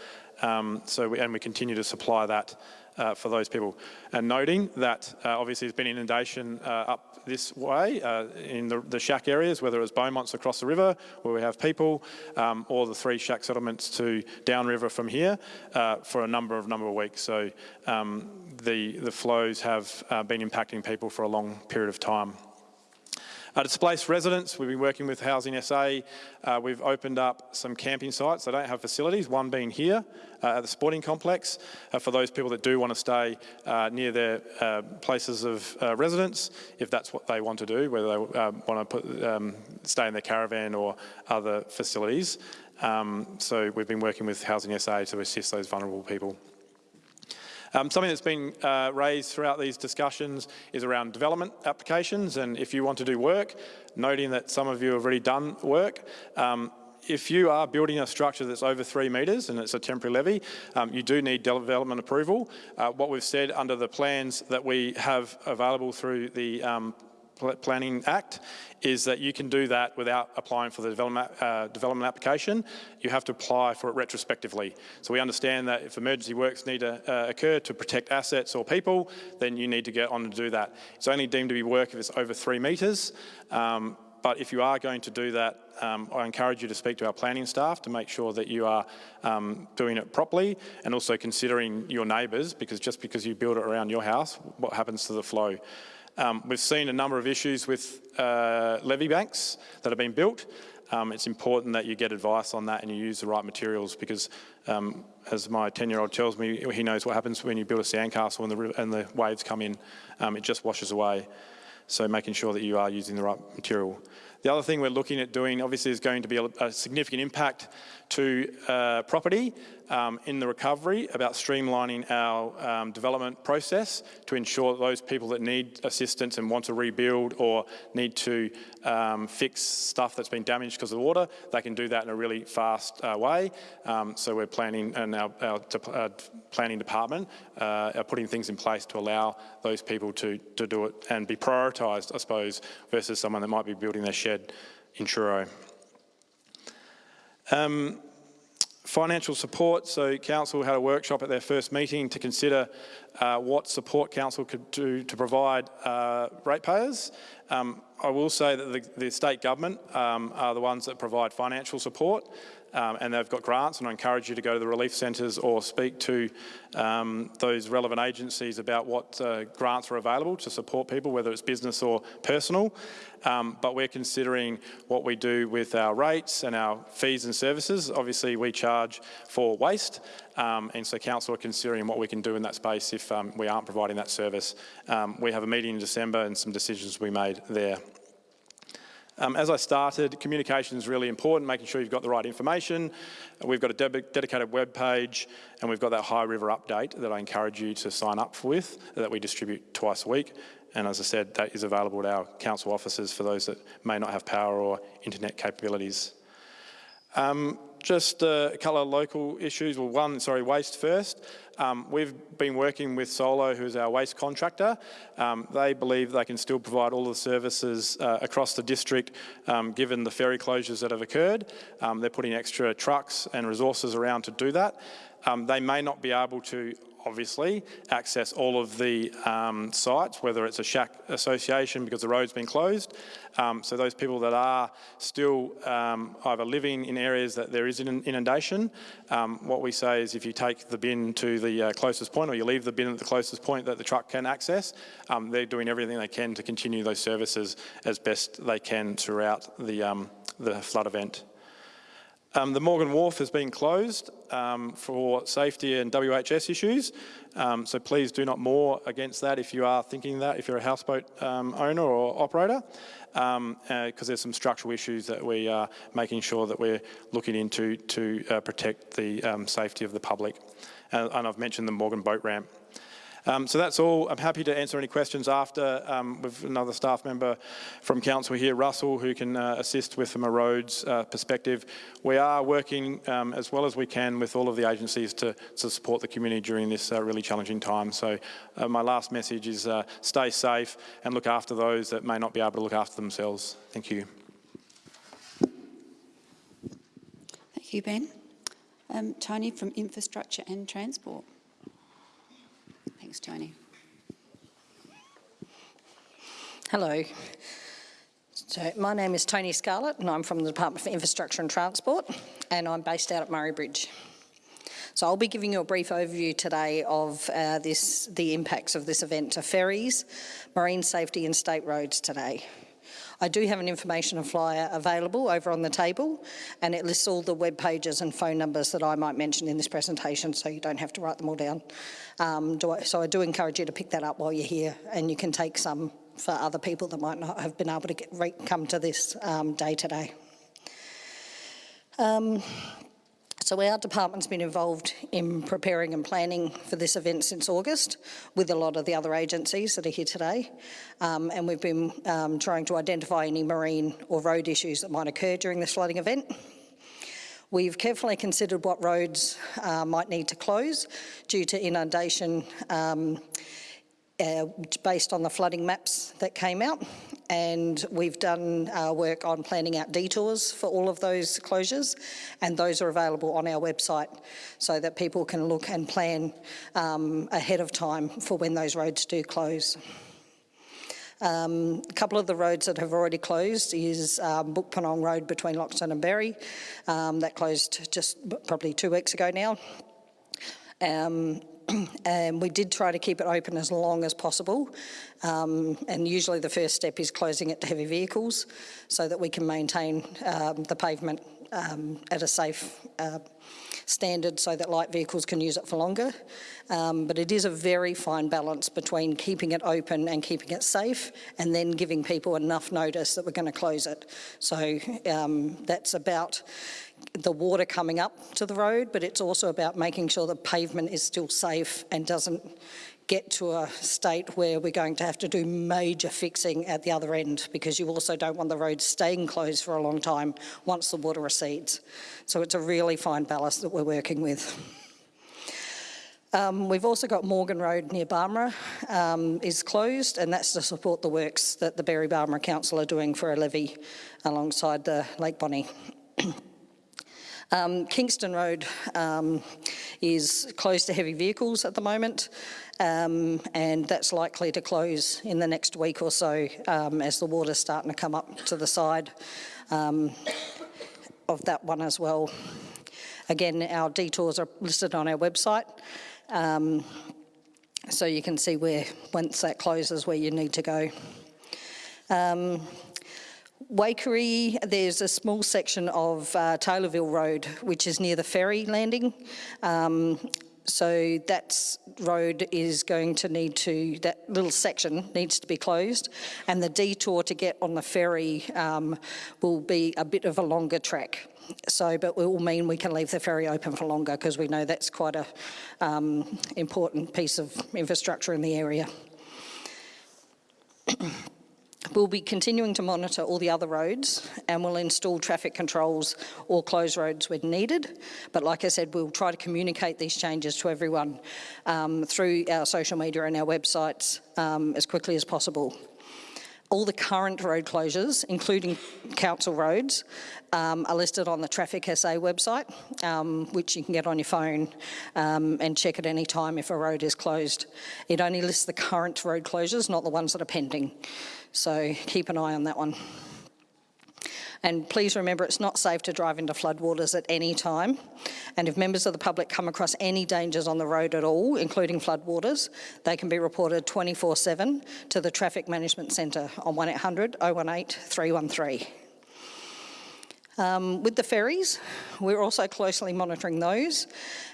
Um, so we, and we continue to supply that uh, for those people. And noting that uh, obviously there's been inundation uh, up this way uh, in the, the, shack areas, whether it was Beaumont's across the river where we have people, um, or the three shack settlements to downriver from here uh, for a number of number of weeks. So um, the, the flows have uh, been impacting people for a long period of time. Uh, displaced residents, we've been working with Housing SA. Uh, we've opened up some camping sites. They don't have facilities, one being here uh, at the sporting complex uh, for those people that do want to stay uh, near their places of residence, if that's what they want to do, whether they want to put, um, stay in their caravan or other facilities. Um, so we've been working with Housing SA to assist those vulnerable people. Um, something that's been uh, raised throughout these discussions is around development applications and if you want to do work, noting that some of you have already done work, um, if you are building a structure that's over three metres and it's a temporary levee, um, you do need development approval. Uh, what we've said under the plans that we have available through the um, Planning Act is that you can do that without applying for the development, uh, development application. You have to apply for it retrospectively. So we understand that if emergency works need to uh, occur to protect assets or people, then you need to get on and do that. It's only deemed to be work if it's over three metres. Um, but if you are going to do that, um, I encourage you to speak to our planning staff to make sure that you are um, doing it properly and also considering your neighbours because just because you build it around your house, what happens to the flow? Um, we've seen a number of issues with uh, levee banks that have been built. Um, it's important that you get advice on that and you use the right materials because um, as my 10-year-old tells me, he knows what happens when you build a sandcastle and the, and the waves come in. Um, it just washes away. So making sure that you are using the right material. The other thing we're looking at doing obviously is going to be a, a significant impact to uh, property um, in the recovery about streamlining our um, development process to ensure that those people that need assistance and want to rebuild or need to um, fix stuff that's been damaged because of the water, they can do that in a really fast uh, way. Um, so we're planning and our, our uh, planning department uh, are putting things in place to allow those people to, to do it and be prioritised, I suppose, versus someone that might be building their shed in Truro. Um, Financial support, so council had a workshop at their first meeting to consider uh, what support council could do to provide uh, ratepayers. Um, I will say that the, the state government um, are the ones that provide financial support um, and they've got grants and I encourage you to go to the relief centres or speak to um, those relevant agencies about what uh, grants are available to support people, whether it's business or personal. Um, but we're considering what we do with our rates and our fees and services. Obviously, we charge for waste, um, and so council are considering what we can do in that space if um, we aren't providing that service. Um, we have a meeting in December and some decisions we made there. Um, as I started, communication is really important, making sure you've got the right information. We've got a de dedicated web page and we've got that High River update that I encourage you to sign up for with that we distribute twice a week. And as I said, that is available at our council offices for those that may not have power or internet capabilities. Um, just a couple of local issues. Well, one, sorry, waste first. Um, we've been working with Solo, who's our waste contractor. Um, they believe they can still provide all the services uh, across the district, um, given the ferry closures that have occurred. Um, they're putting extra trucks and resources around to do that. Um, they may not be able to obviously, access all of the um, sites, whether it's a shack association because the road's been closed. Um, so those people that are still um, either living in areas that there is an inundation, um, what we say is if you take the bin to the uh, closest point or you leave the bin at the closest point that the truck can access, um, they're doing everything they can to continue those services as best they can throughout the, um, the flood event. Um, the Morgan Wharf has been closed um, for safety and WHS issues, um, so please do not moor against that if you are thinking that, if you're a houseboat um, owner or operator, because um, uh, there's some structural issues that we are making sure that we're looking into to uh, protect the um, safety of the public. and I've mentioned the Morgan boat ramp. Um, so that's all. I'm happy to answer any questions after um, with another staff member from council here, Russell, who can uh, assist with from a roads uh, perspective. We are working um, as well as we can with all of the agencies to, to support the community during this uh, really challenging time. So uh, my last message is uh, stay safe and look after those that may not be able to look after themselves. Thank you. Thank you, Ben. Um, Tony from Infrastructure and Transport. Thanks, Tony. Hello. So my name is Tony Scarlett and I'm from the Department for Infrastructure and Transport and I'm based out at Murray Bridge. So I'll be giving you a brief overview today of uh, this, the impacts of this event to ferries, marine safety and state roads today. I do have an information flyer available over on the table and it lists all the web pages and phone numbers that I might mention in this presentation so you don't have to write them all down. Um, I, so I do encourage you to pick that up while you're here and you can take some for other people that might not have been able to get, come to this um, day today. Um, so our department's been involved in preparing and planning for this event since August with a lot of the other agencies that are here today. Um, and we've been um, trying to identify any marine or road issues that might occur during this flooding event. We've carefully considered what roads uh, might need to close due to inundation um, uh, based on the flooding maps that came out and we've done uh, work on planning out detours for all of those closures and those are available on our website so that people can look and plan um, ahead of time for when those roads do close. Um, a couple of the roads that have already closed is um, Bookpurnong Road between Loxton and Berri. Um, that closed just probably two weeks ago now. Um, and we did try to keep it open as long as possible. Um, and usually the first step is closing it to heavy vehicles so that we can maintain um, the pavement um, at a safe uh, standard so that light vehicles can use it for longer. Um, but it is a very fine balance between keeping it open and keeping it safe and then giving people enough notice that we're going to close it. So um, that's about the water coming up to the road, but it's also about making sure the pavement is still safe and doesn't get to a state where we're going to have to do major fixing at the other end because you also don't want the road staying closed for a long time once the water recedes. So it's a really fine balance that we're working with. Um, we've also got Morgan Road near Barmera um, is closed and that's to support the works that the Berri Barmera Council are doing for a levee alongside the Lake Bonney. Um, Kingston Road um, is closed to heavy vehicles at the moment, um, and that's likely to close in the next week or so um, as the water's starting to come up to the side um, of that one as well. Again, our detours are listed on our website. Um, so you can see where, once that closes, where you need to go. Waikerie, there's a small section of uh, Taylorville Road, which is near the ferry landing. Um, so that road is going to need to, that little section needs to be closed and the detour to get on the ferry um, will be a bit of a longer track. So, but it will mean we can leave the ferry open for longer because we know that's quite a um, important piece of infrastructure in the area. We'll be continuing to monitor all the other roads and we'll install traffic controls or close roads when needed. But like I said, we'll try to communicate these changes to everyone um, through our social media and our websites um, as quickly as possible. All the current road closures, including council roads, um, are listed on the Traffic SA website, um, which you can get on your phone um, and check at any time if a road is closed. It only lists the current road closures, not the ones that are pending. So keep an eye on that one. And please remember it's not safe to drive into floodwaters at any time. And if members of the public come across any dangers on the road at all, including floodwaters, they can be reported 24-7 to the Traffic Management Centre on 1800 018 313. Um, with the ferries, we're also closely monitoring those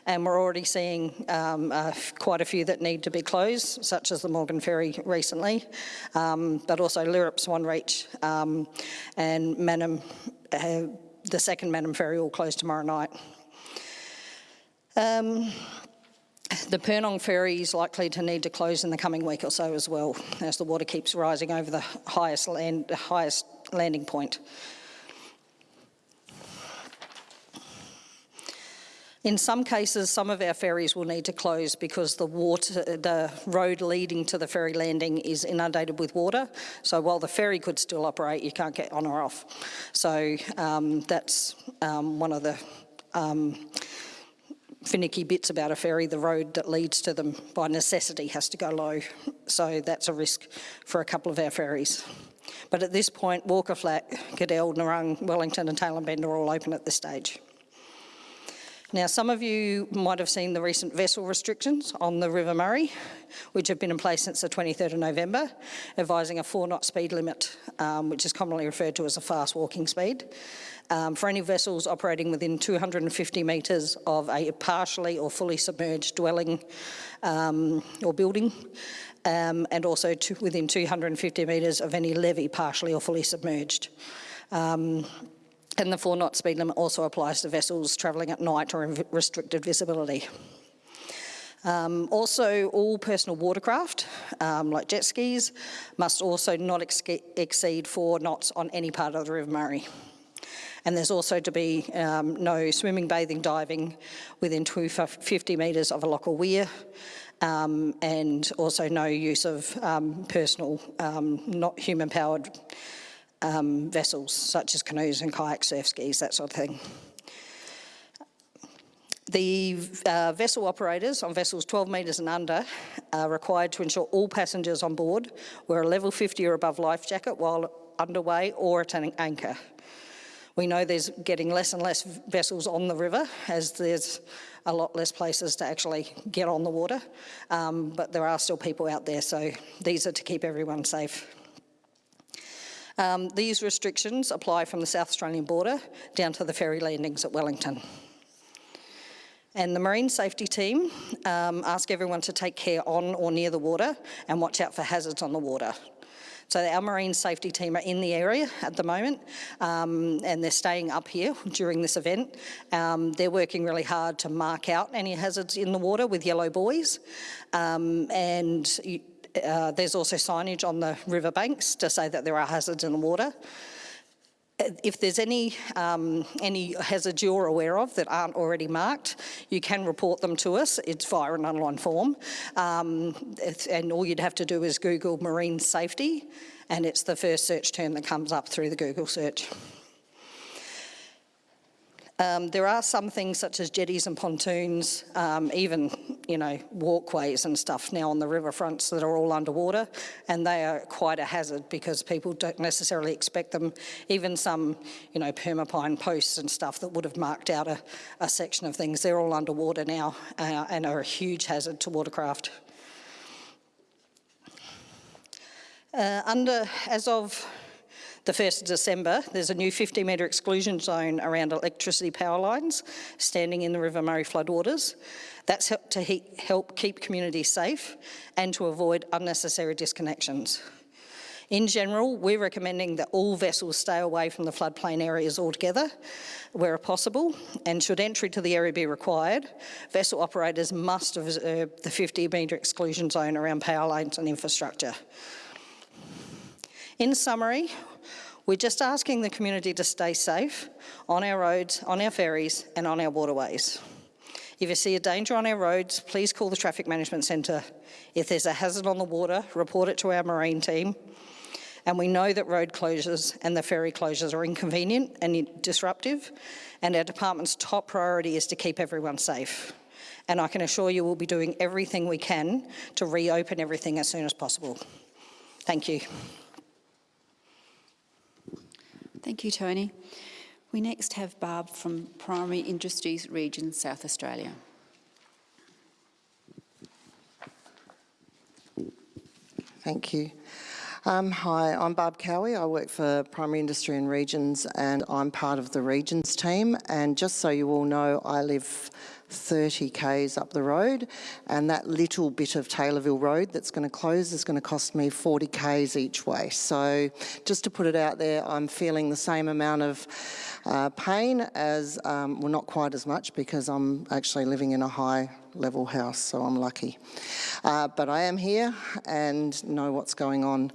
and we're already seeing um, uh, quite a few that need to be closed, such as the Morgan Ferry recently, um, but also Lyrup Swan Reach um, and Mannum, uh, the second Mannum Ferry will close tomorrow night. Um, the Purnong ferry is likely to need to close in the coming week or so as well, as the water keeps rising over the highest, land, highest landing point. In some cases, some of our ferries will need to close because the water, the road leading to the ferry landing is inundated with water. So while the ferry could still operate, you can't get on or off. So um, that's um, one of the um, finicky bits about a ferry, the road that leads to them by necessity has to go low. So that's a risk for a couple of our ferries. But at this point, Walker Flat, Cadell, Narrung, Wellington and Tailem Bend are all open at this stage. Now, some of you might have seen the recent vessel restrictions on the River Murray, which have been in place since the 23rd of November, advising a four knot speed limit, um, which is commonly referred to as a fast walking speed, um, for any vessels operating within 250 metres of a partially or fully submerged dwelling um, or building, um, and also within 250 metres of any levee partially or fully submerged. Um, and the four knot speed limit also applies to vessels travelling at night or in restricted visibility. Um, also, all personal watercraft, um, like jet skis, must also not ex exceed four knots on any part of the River Murray. And there's also to be um, no swimming, bathing, diving within 250 metres of a lock or weir, um, and also no use of um, personal, um, not human-powered um, vessels such as canoes and kayaks, surf skis, that sort of thing. The uh, vessel operators on vessels 12 metres and under are required to ensure all passengers on board wear a level 50 or above life jacket while underway or at an anchor. We know there's getting less and less vessels on the river as there's a lot less places to actually get on the water, um, but there are still people out there, so these are to keep everyone safe. Um, these restrictions apply from the South Australian border down to the ferry landings at Wellington. And the Marine Safety Team um, ask everyone to take care on or near the water and watch out for hazards on the water. So our Marine Safety Team are in the area at the moment um, and they're staying up here during this event. Um, they're working really hard to mark out any hazards in the water with yellow buoys um, and uh, there's also signage on the riverbanks to say that there are hazards in the water. If there's any, um, any hazards you're aware of that aren't already marked, you can report them to us. It's via an online form. Um, and all you'd have to do is Google marine safety and it's the first search term that comes up through the Google search. Um, there are some things such as jetties and pontoons, um, even, you know, walkways and stuff now on the riverfronts that are all underwater and they are quite a hazard because people don't necessarily expect them. Even some, you know, permapine posts and stuff that would have marked out a, a section of things, they're all underwater now uh, and are a huge hazard to watercraft. Uh, under, as of the 1st of December, there's a new 50 metre exclusion zone around electricity power lines standing in the River Murray floodwaters. That's helped to he help keep communities safe and to avoid unnecessary disconnections. In general, we're recommending that all vessels stay away from the floodplain areas altogether where possible and should entry to the area be required, vessel operators must observe the 50 metre exclusion zone around power lines and infrastructure. In summary, we're just asking the community to stay safe on our roads, on our ferries and on our waterways. If you see a danger on our roads, please call the Traffic Management Centre. If there's a hazard on the water, report it to our marine team. And we know that road closures and the ferry closures are inconvenient and disruptive, and our department's top priority is to keep everyone safe. And I can assure you we'll be doing everything we can to reopen everything as soon as possible. Thank you. Thank you, Tony. We next have Barb from Primary Industries Region, South Australia. Thank you. Um, hi, I'm Barb Cowie. I work for Primary Industry and Regions and I'm part of the Regions team. And just so you all know, I live 30 k's up the road and that little bit of Taylorville Road that's going to close is going to cost me 40 k's each way. So just to put it out there, I'm feeling the same amount of uh, pain as, um, well not quite as much because I'm actually living in a high level house, so I'm lucky. Uh, but I am here and know what's going on.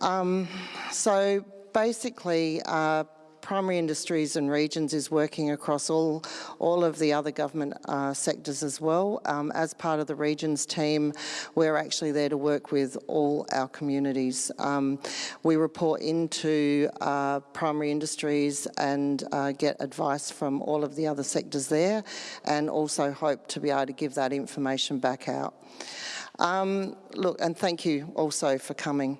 Um, so basically, uh, primary industries and regions is working across all, all of the other government uh, sectors as well. Um, as part of the regions team, we're actually there to work with all our communities. Um, we report into uh, primary industries and uh, get advice from all of the other sectors there and also hope to be able to give that information back out. Um, look, and thank you also for coming.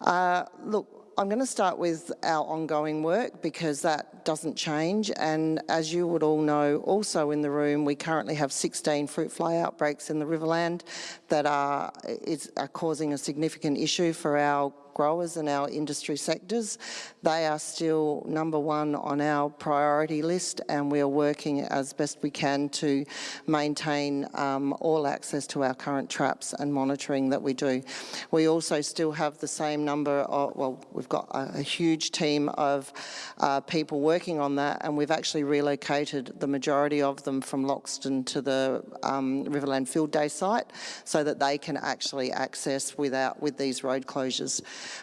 Uh, look, I'm going to start with our ongoing work because that doesn't change. And as you would all know also in the room we currently have 16 fruit fly outbreaks in the Riverland that are, is, are causing a significant issue for our growers and our industry sectors. They are still number one on our priority list and we are working as best we can to maintain um, all access to our current traps and monitoring that we do. We also still have the same number of, well, we've got a, a huge team of uh, people working on that and we've actually relocated the majority of them from Loxton to the um, Riverland Field Day site so that they can actually access without with these road closures.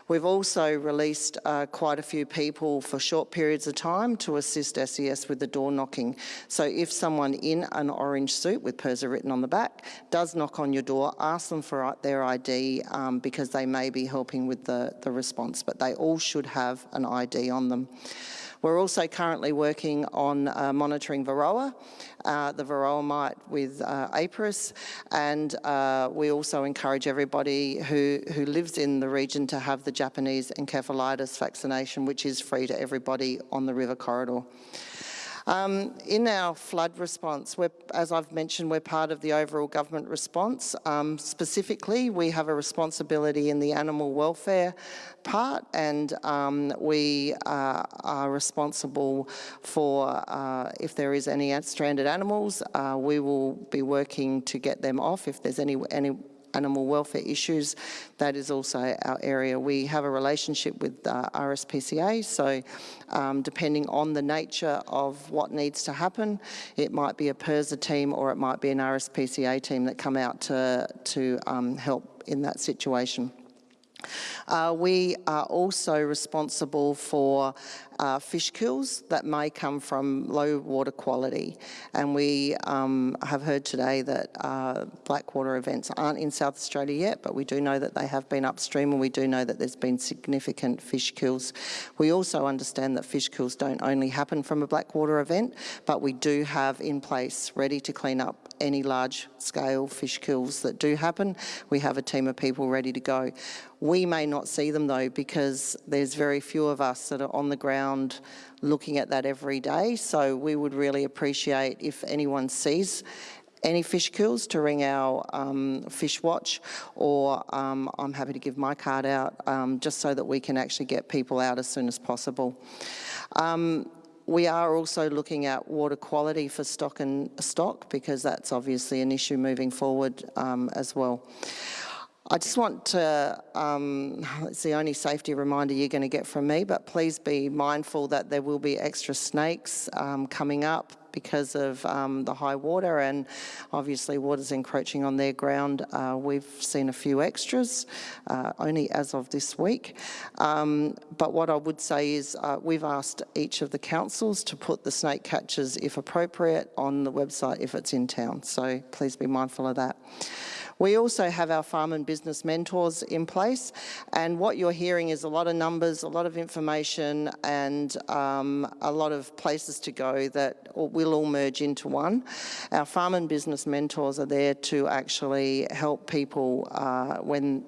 We've also released uh, quite a few people for short periods of time to assist SES with the door knocking. So if someone in an orange suit with PIRSA written on the back does knock on your door, ask them for their ID um, because they may be helping with the, the response, but they all should have an ID on them. We're also currently working on uh, monitoring Varroa, uh, the Varroa mite with uh, APRIS, and uh, we also encourage everybody who, who lives in the region to have the Japanese encephalitis vaccination, which is free to everybody on the river corridor. Um, in our flood response, as I've mentioned, we're part of the overall government response. Um, specifically, we have a responsibility in the animal welfare part and um, we uh, are responsible for uh, if there is any stranded animals, uh, we will be working to get them off if there's any, any animal welfare issues, that is also our area. We have a relationship with uh, RSPCA, so um, depending on the nature of what needs to happen, it might be a PIRSA team or it might be an RSPCA team that come out to, to um, help in that situation. Uh, we are also responsible for uh, fish kills that may come from low water quality. And we um, have heard today that uh, blackwater events aren't in South Australia yet, but we do know that they have been upstream and we do know that there's been significant fish kills. We also understand that fish kills don't only happen from a blackwater event, but we do have in place ready to clean up any large scale fish kills that do happen. We have a team of people ready to go. We may not see them though because there's very few of us that are on the ground looking at that every day. So we would really appreciate if anyone sees any fish kills to ring our um, fish watch or um, I'm happy to give my card out um, just so that we can actually get people out as soon as possible. We are also looking at water quality for stock and stock because that's obviously an issue moving forward um, as well. I just want to, um, it's the only safety reminder you're going to get from me, but please be mindful that there will be extra snakes um, coming up because of um, the high water and obviously water's encroaching on their ground. Uh, we've seen a few extras, uh, only as of this week. Um, but what I would say is uh, we've asked each of the councils to put the snake catchers, if appropriate, on the website if it's in town. So please be mindful of that. We also have our farm and business mentors in place and what you're hearing is a lot of numbers, a lot of information and um, a lot of places to go that will all merge into one. Our farm and business mentors are there to actually help people uh, when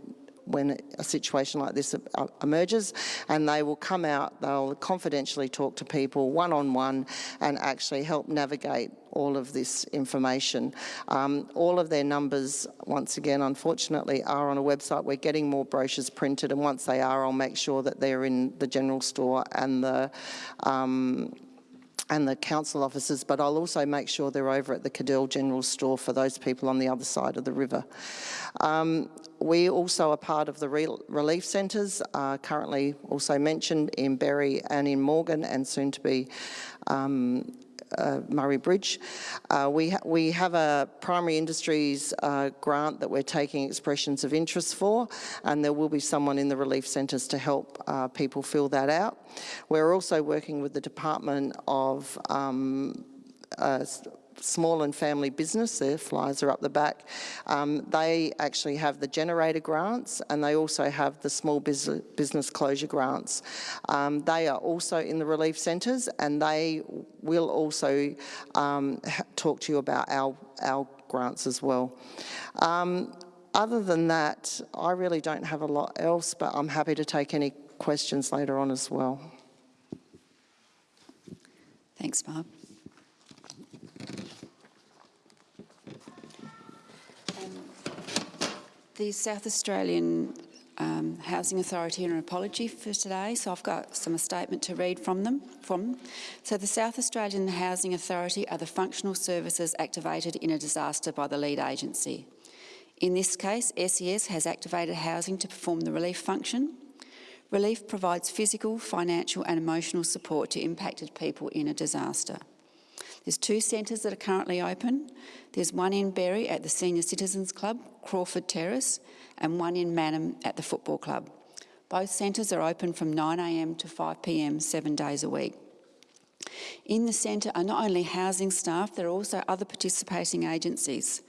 when a situation like this uh, emerges and they will come out, they'll confidentially talk to people one-on-one -on -one and actually help navigate all of this information. Um, all of their numbers, once again, unfortunately, are on a website. We're getting more brochures printed and once they are, I'll make sure that they're in the general store and the um, and the council offices, but I'll also make sure they're over at the Cadell General Store for those people on the other side of the river. Um, we also are part of the relief centres, uh, currently also mentioned in Berri and in Morgan and soon to be um, uh, Murray Bridge. Uh, we, ha we have a primary industries uh, grant that we're taking expressions of interest for and there will be someone in the relief centres to help uh, people fill that out. We're also working with the Department of um, uh, small and family business, their flyers are up the back, um, they actually have the generator grants and they also have the small business closure grants. Um, they are also in the relief centres and they will also um, talk to you about our, our grants as well. Um, other than that, I really don't have a lot else, but I'm happy to take any questions later on as well. Thanks, Barb. The South Australian um, Housing Authority an apology for today, so I've got some a statement to read from them. From so the South Australian Housing Authority are the functional services activated in a disaster by the lead agency. In this case, SES has activated housing to perform the relief function. Relief provides physical, financial and emotional support to impacted people in a disaster. There's two centres that are currently open. There's one in Berri at the Senior Citizens Club, Crawford Terrace, and one in Mannum at the Football Club. Both centres are open from 9am to 5pm, seven days a week. In the centre are not only housing staff, there are also other participating agencies.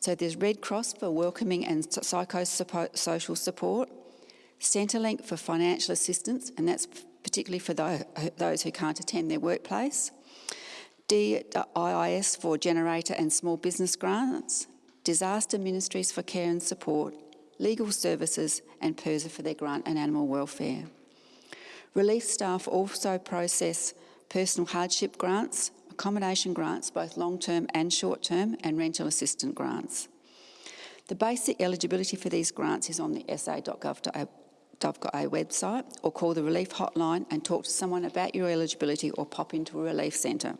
So there's Red Cross for welcoming and psychosocial support, Centrelink for financial assistance, and that's particularly for those who can't attend their workplace, DIIS for generator and small business grants, disaster ministries for care and support, legal services and PIRSA for their grant and animal welfare. Relief staff also process personal hardship grants, accommodation grants, both long-term and short-term, and rental assistance grants. The basic eligibility for these grants is on the sa.gov.au website or call the relief hotline and talk to someone about your eligibility or pop into a relief centre.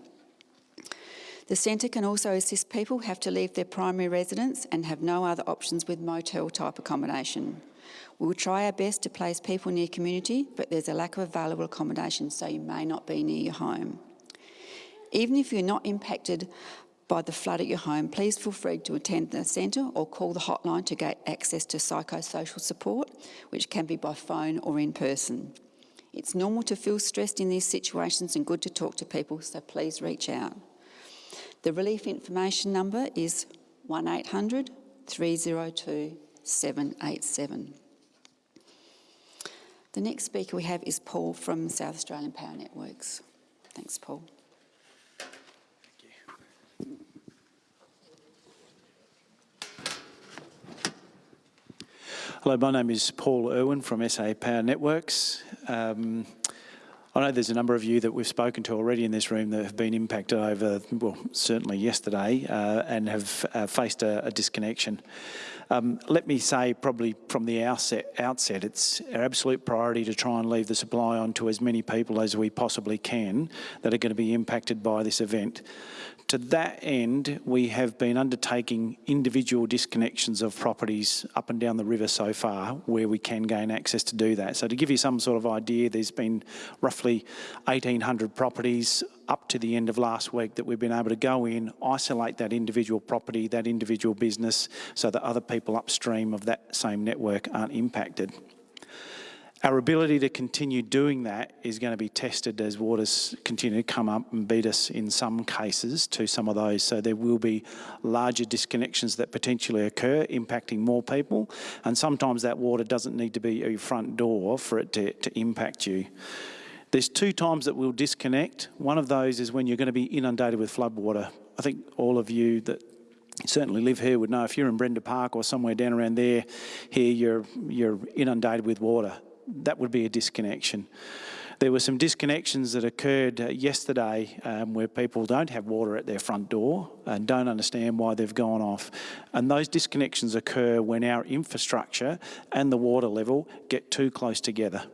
The centre can also assist people who have to leave their primary residence and have no other options with motel type accommodation. We will try our best to place people near community, but there's a lack of available accommodation, so you may not be near your home. Even if you're not impacted by the flood at your home, please feel free to attend the centre or call the hotline to get access to psychosocial support, which can be by phone or in person. It's normal to feel stressed in these situations and good to talk to people, so please reach out. The relief information number is 1800 302 787. The next speaker we have is Paul from South Australian Power Networks. Thanks, Paul. Hello, my name is Paul Irwin from SA Power Networks. Um, I know there's a number of you that we've spoken to already in this room that have been impacted over, well, certainly yesterday, uh, and have uh, faced a, a disconnection. Um, let me say, probably from the outset, outset, it's our absolute priority to try and leave the supply on to as many people as we possibly can that are going to be impacted by this event. To that end, we have been undertaking individual disconnections of properties up and down the river so far where we can gain access to do that. So to give you some sort of idea, there's been roughly 1,800 properties up to the end of last week that we've been able to go in, isolate that individual property, that individual business, so that other people upstream of that same network aren't impacted. Our ability to continue doing that is going to be tested as waters continue to come up and beat us in some cases to some of those. So there will be larger disconnections that potentially occur, impacting more people. And sometimes that water doesn't need to be your front door for it to, to impact you. There's two times that we'll disconnect. One of those is when you're going to be inundated with floodwater. I think all of you that certainly live here would know if you're in Brenda Park or somewhere down around there, here you're, you're inundated with water that would be a disconnection. There were some disconnections that occurred uh, yesterday um, where people don't have water at their front door and don't understand why they've gone off. And those disconnections occur when our infrastructure and the water level get too close together.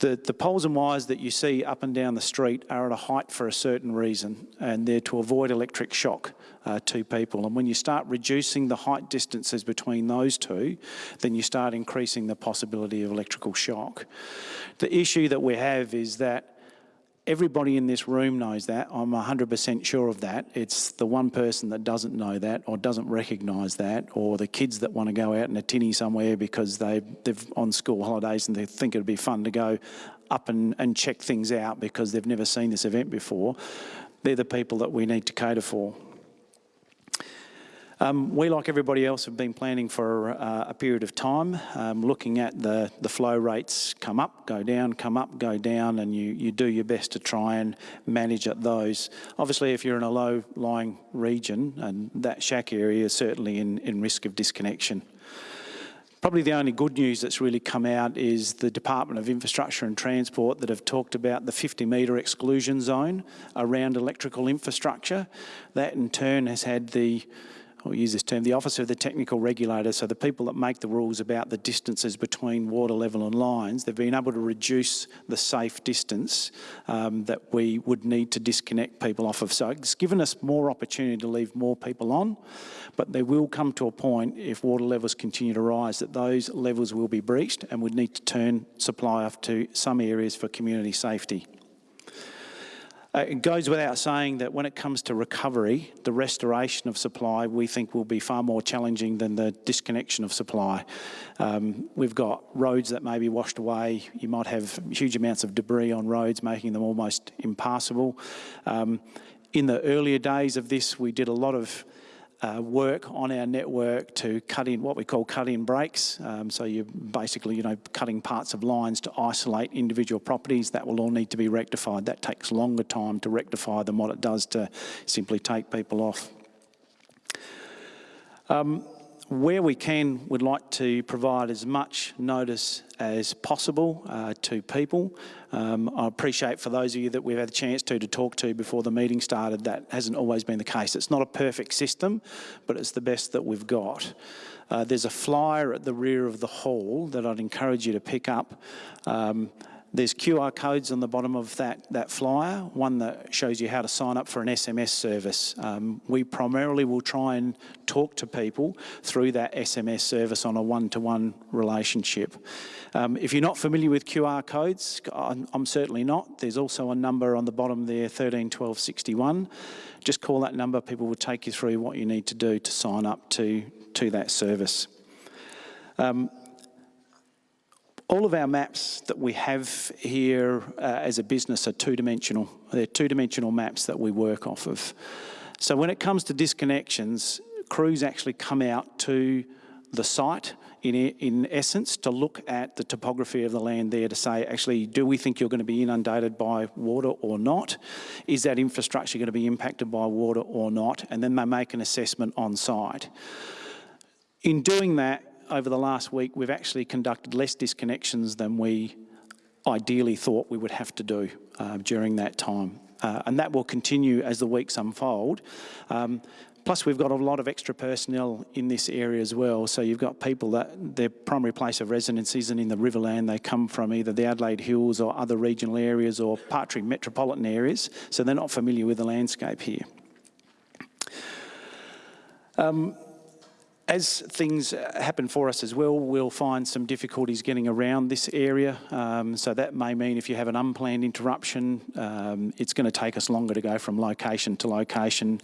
The, the poles and wires that you see up and down the street are at a height for a certain reason and they're to avoid electric shock uh, to people. And when you start reducing the height distances between those two, then you start increasing the possibility of electrical shock. The issue that we have is that Everybody in this room knows that. I'm 100% sure of that. It's the one person that doesn't know that or doesn't recognise that or the kids that want to go out in a tinny somewhere because they, they've on school holidays and they think it'd be fun to go up and, and check things out because they've never seen this event before. They're the people that we need to cater for. Um, we, like everybody else, have been planning for uh, a period of time, um, looking at the, the flow rates come up, go down, come up, go down, and you, you do your best to try and manage at those. Obviously, if you're in a low-lying region, and that shack area is certainly in, in risk of disconnection. Probably the only good news that's really come out is the Department of Infrastructure and Transport that have talked about the 50 metre exclusion zone around electrical infrastructure. That in turn has had the I'll use this term, the Office of the technical regulator, so the people that make the rules about the distances between water level and lines, they've been able to reduce the safe distance um, that we would need to disconnect people off of. So it's given us more opportunity to leave more people on, but there will come to a point if water levels continue to rise that those levels will be breached and we'd need to turn supply off to some areas for community safety. Uh, it goes without saying that when it comes to recovery, the restoration of supply we think will be far more challenging than the disconnection of supply. Um, we've got roads that may be washed away. You might have huge amounts of debris on roads, making them almost impassable. Um, in the earlier days of this, we did a lot of uh, work on our network to cut in what we call cut-in breaks. Um, so you're basically, you know, cutting parts of lines to isolate individual properties. That will all need to be rectified. That takes longer time to rectify than what it does to simply take people off. Um, where we can, we'd like to provide as much notice as possible uh, to people. Um, I appreciate for those of you that we've had a chance to to talk to before the meeting started, that hasn't always been the case. It's not a perfect system, but it's the best that we've got. Uh, there's a flyer at the rear of the hall that I'd encourage you to pick up. Um, there's QR codes on the bottom of that, that flyer, one that shows you how to sign up for an SMS service. Um, we primarily will try and talk to people through that SMS service on a one-to-one -one relationship. Um, if you're not familiar with QR codes, I'm, I'm, certainly not. There's also a number on the bottom there, 13 12 61. Just call that number, people will take you through what you need to do to sign up to, to that service. Um, all of our maps that we have here uh, as a business are two-dimensional. They're two-dimensional maps that we work off of. So when it comes to disconnections, crews actually come out to the site in, in essence to look at the topography of the land there to say, actually, do we think you're going to be inundated by water or not? Is that infrastructure going to be impacted by water or not? And then they make an assessment on site. In doing that, over the last week, we've actually conducted less disconnections than we ideally thought we would have to do uh, during that time. Uh, and that will continue as the weeks unfold. Um, plus, we've got a lot of extra personnel in this area as well. So you've got people that their primary place of residence isn't in the Riverland. They come from either the Adelaide Hills or other regional areas or Partry metropolitan areas. So they're not familiar with the landscape here. Um, as things happen for us as well, we'll find some difficulties getting around this area. Um, so that may mean if you have an unplanned interruption, um, it's going to take us longer to go from location to location.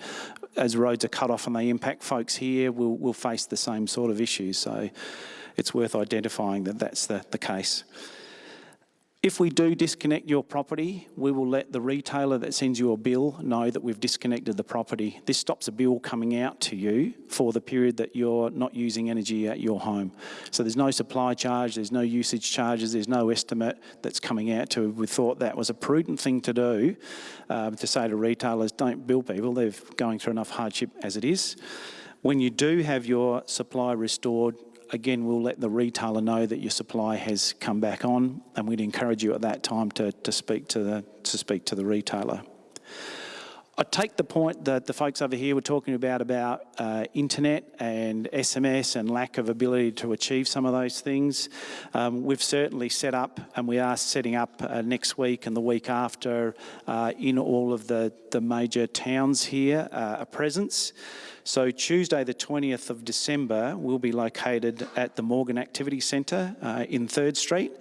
As roads are cut off and they impact folks here, we'll, we'll face the same sort of issues. So it's worth identifying that that's the, the case. If we do disconnect your property, we will let the retailer that sends you a bill know that we've disconnected the property. This stops a bill coming out to you for the period that you're not using energy at your home. So there's no supply charge, there's no usage charges, there's no estimate that's coming out to. We thought that was a prudent thing to do um, to say to retailers, don't bill people, they're going through enough hardship as it is. When you do have your supply restored, again, we'll let the retailer know that your supply has come back on, and we'd encourage you at that time to, to speak to the to speak to the retailer. I take the point that the folks over here were talking about about uh, internet and SMS and lack of ability to achieve some of those things. Um, we've certainly set up, and we are setting up uh, next week and the week after uh, in all of the, the major towns here uh, a presence. So Tuesday the 20th of December will be located at the Morgan Activity Centre uh, in 3rd Street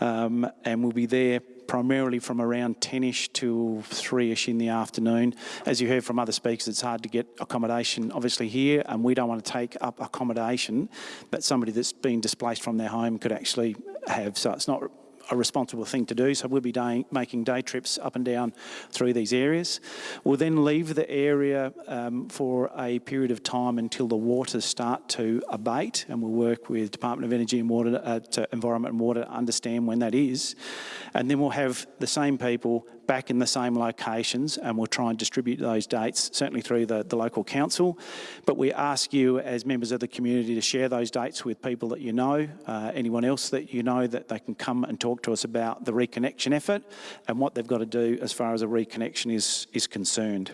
um, and we'll be there primarily from around 10ish to 3ish in the afternoon. As you heard from other speakers, it's hard to get accommodation obviously here and we don't want to take up accommodation that somebody that's been displaced from their home could actually have. So it's not a responsible thing to do. So we'll be day, making day trips up and down through these areas. We'll then leave the area um, for a period of time until the waters start to abate and we'll work with Department of Energy and Water, uh, Environment and Water to understand when that is. And then we'll have the same people back in the same locations and we'll try and distribute those dates, certainly through the, the local council. But we ask you as members of the community to share those dates with people that you know, uh, anyone else that you know that they can come and talk to us about the reconnection effort and what they've got to do as far as a reconnection is, is concerned.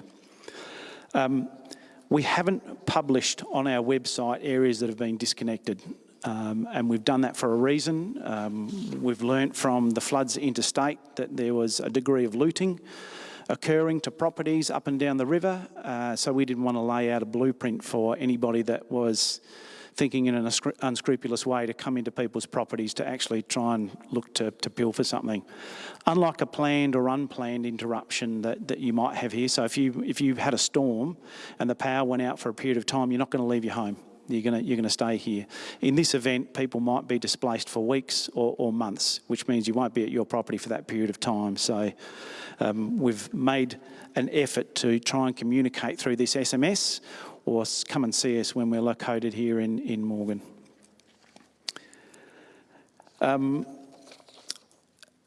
Um, we haven't published on our website areas that have been disconnected. Um, and we've done that for a reason. Um, we've learnt from the floods interstate that there was a degree of looting occurring to properties up and down the river. Uh, so we didn't want to lay out a blueprint for anybody that was thinking in an unscrupulous way to come into people's properties to actually try and look to, to pilfer something. Unlike a planned or unplanned interruption that, that you might have here, so if you if you've had a storm and the power went out for a period of time, you're not going to leave your home you're going you're gonna stay here. In this event, people might be displaced for weeks or, or months, which means you won't be at your property for that period of time. So um, we've made an effort to try and communicate through this SMS or come and see us when we're located here in, in Morgan. Um,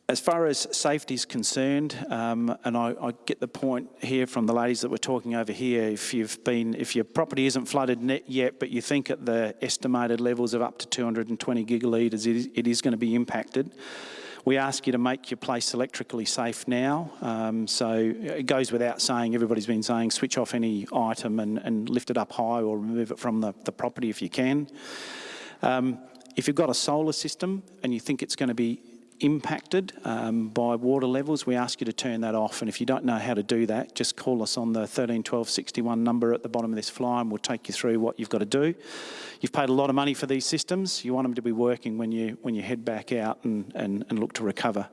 as far as safety is concerned, um, and I, I, get the point here from the ladies that were talking over here, if you've been, if your property isn't flooded yet, but you think at the estimated levels of up to 220 gigalitres, it is, it is going to be impacted. We ask you to make your place electrically safe now. Um, so it goes without saying, everybody's been saying switch off any item and, and lift it up high or remove it from the, the property if you can. Um, if you've got a solar system and you think it's going to be impacted um, by water levels, we ask you to turn that off. And if you don't know how to do that, just call us on the 13 12 61 number at the bottom of this flyer and we'll take you through what you've got to do. You've paid a lot of money for these systems. You want them to be working when you, when you head back out and, and, and look to recover.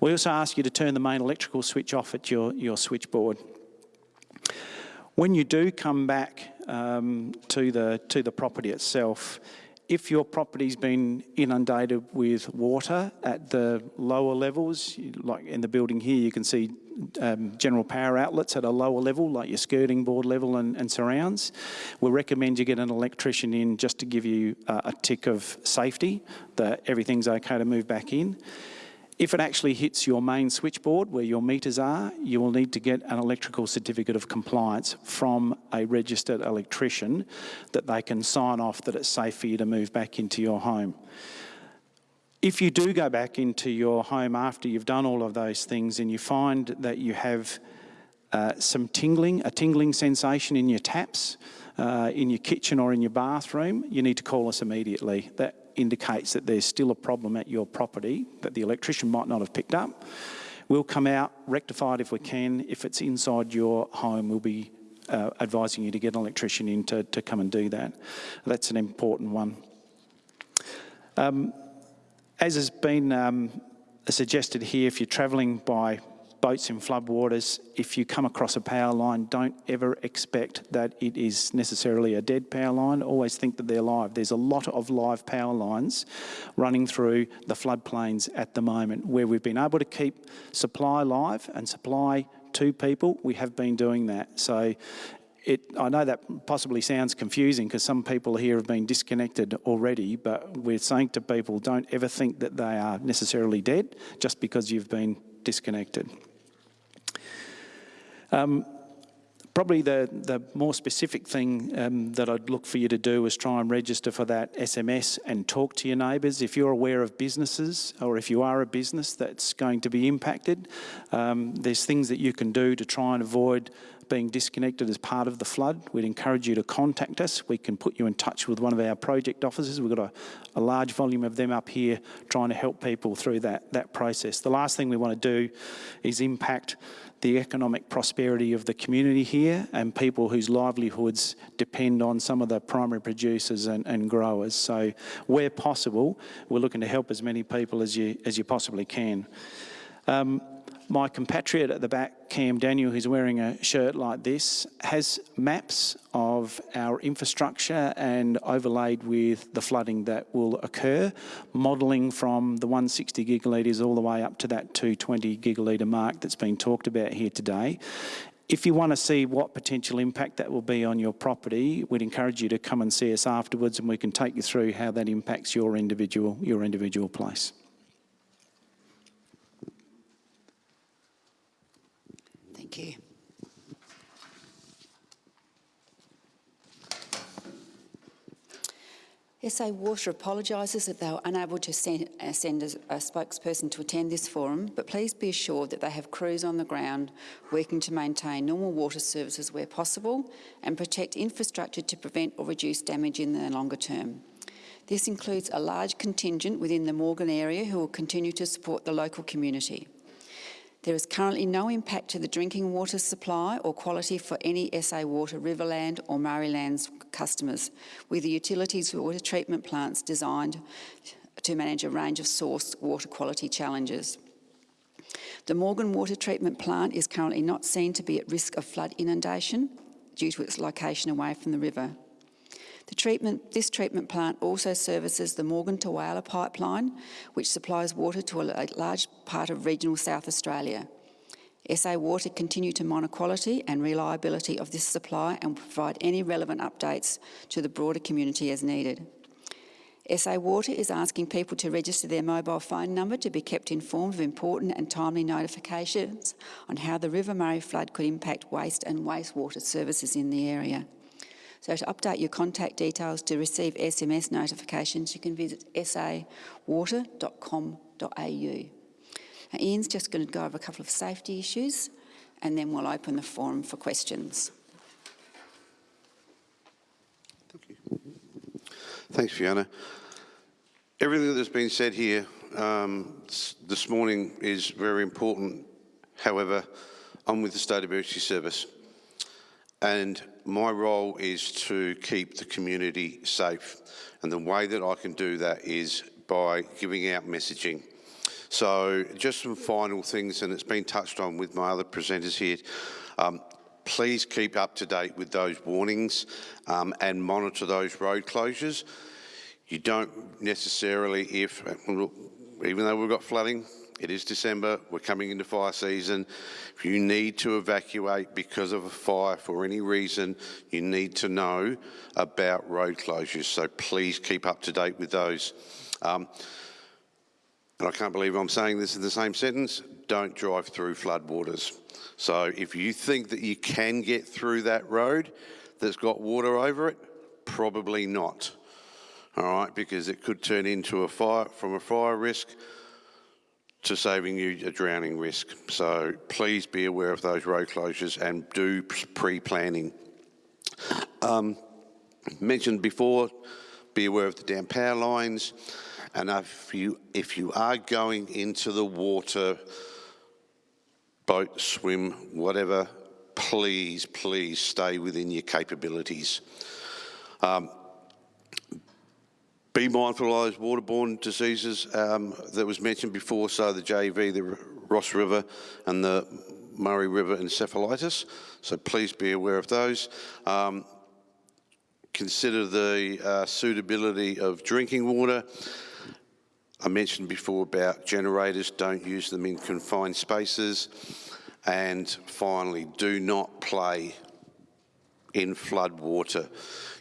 We also ask you to turn the main electrical switch off at your, your switchboard. When you do come back um, to, the, to the property itself, if your property's been inundated with water at the lower levels, like in the building here, you can see um, general power outlets at a lower level, like your skirting board level and, and surrounds. We recommend you get an electrician in just to give you uh, a tick of safety that everything's okay to move back in. If it actually hits your main switchboard where your meters are, you will need to get an electrical certificate of compliance from a registered electrician that they can sign off that it's safe for you to move back into your home. If you do go back into your home after you've done all of those things and you find that you have uh, some tingling, a tingling sensation in your taps, uh, in your kitchen or in your bathroom, you need to call us immediately. That indicates that there's still a problem at your property that the electrician might not have picked up. We'll come out, rectify it if we can. If it's inside your home, we'll be uh, advising you to get an electrician in to, to come and do that. That's an important one. Um, as has been um, suggested here, if you're travelling by boats in floodwaters, if you come across a power line, don't ever expect that it is necessarily a dead power line. Always think that they're live. There's a lot of live power lines running through the floodplains at the moment where we've been able to keep supply live and supply to people. We have been doing that. So it, I know that possibly sounds confusing because some people here have been disconnected already, but we're saying to people, don't ever think that they are necessarily dead just because you've been disconnected. Um, probably the, the more specific thing um, that I'd look for you to do is try and register for that SMS and talk to your neighbours. If you're aware of businesses or if you are a business that's going to be impacted, um, there's things that you can do to try and avoid being disconnected as part of the flood, we'd encourage you to contact us. We can put you in touch with one of our project officers. We've got a, a large volume of them up here trying to help people through that, that process. The last thing we want to do is impact the economic prosperity of the community here and people whose livelihoods depend on some of the primary producers and, and growers. So where possible, we're looking to help as many people as you, as you possibly can. Um, my compatriot at the back, Cam Daniel, who's wearing a shirt like this, has maps of our infrastructure and overlaid with the flooding that will occur, modelling from the 160 gigalitres all the way up to that 220 gigalitre mark that's been talked about here today. If you want to see what potential impact that will be on your property, we'd encourage you to come and see us afterwards and we can take you through how that impacts your individual, your individual place. Thank you. SA Water apologises that they were unable to send, uh, send a, a, spokesperson to attend this forum, but please be assured that they have crews on the ground working to maintain normal water services where possible and protect infrastructure to prevent or reduce damage in the longer term. This includes a large contingent within the Morgan area who will continue to support the local community. There is currently no impact to the drinking water supply or quality for any SA Water Riverland or Murraylands customers, with the utilities water treatment plants designed to manage a range of source water quality challenges. The Morgan Water Treatment Plant is currently not seen to be at risk of flood inundation due to its location away from the river. Treatment, this treatment plant also services the Morgan to Whyalla pipeline, which supplies water to a large part of regional South Australia. SA Water continue to monitor quality and reliability of this supply and provide any relevant updates to the broader community as needed. SA Water is asking people to register their mobile phone number to be kept informed of important and timely notifications on how the River Murray flood could impact waste and wastewater services in the area. So to update your contact details to receive SMS notifications, you can visit sawater.com.au. Ian's just going to go over a couple of safety issues and then we'll open the forum for questions. Thank you. Thanks, Fiona. Everything that's been said here um, this morning is very important. However, I'm with the State Emergency Service and my role is to keep the community safe. And the way that I can do that is by giving out messaging. So just some final things, and it's been touched on with my other presenters here. Um, please keep up to date with those warnings um, and monitor those road closures. You don't necessarily, if, even though we've got flooding, it is December, we're coming into fire season. If you need to evacuate because of a fire for any reason, you need to know about road closures. So please keep up to date with those. Um, and I can't believe I'm saying this in the same sentence, don't drive through floodwaters. So if you think that you can get through that road that's got water over it, probably not. All right, because it could turn into a fire, from a fire risk to saving you a drowning risk. So please be aware of those road closures and do pre-planning. Um, mentioned before, be aware of the down power lines. And if you, if you are going into the water, boat, swim, whatever, please, please stay within your capabilities. Um, be mindful of those waterborne diseases um, that was mentioned before, so the JV, the Ross River and the Murray River encephalitis. So please be aware of those. Um, consider the uh, suitability of drinking water. I mentioned before about generators, don't use them in confined spaces. And finally, do not play in flood water.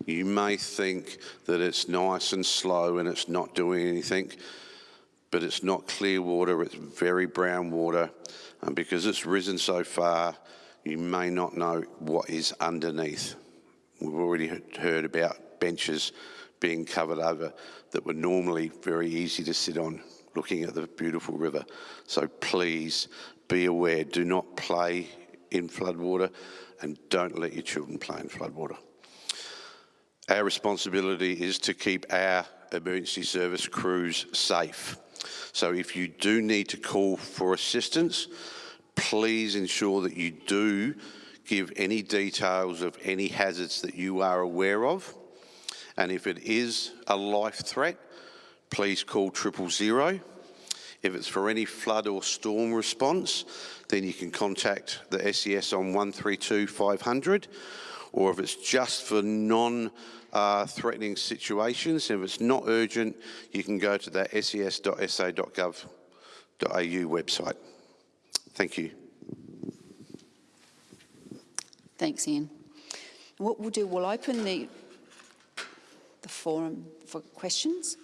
You may think that it's nice and slow and it's not doing anything, but it's not clear water, it's very brown water. And because it's risen so far, you may not know what is underneath. We've already heard about benches being covered over that were normally very easy to sit on looking at the beautiful river. So please be aware, do not play in floodwater and don't let your children play in floodwater. Our responsibility is to keep our emergency service crews safe. So if you do need to call for assistance, please ensure that you do give any details of any hazards that you are aware of. And if it is a life threat, please call triple zero. If it's for any flood or storm response, then you can contact the SES on 132 500. Or if it's just for non-threatening uh, situations, if it's not urgent, you can go to that ses.sa.gov.au website. Thank you. Thanks, Ian. What we'll do, we'll open the, the forum for questions.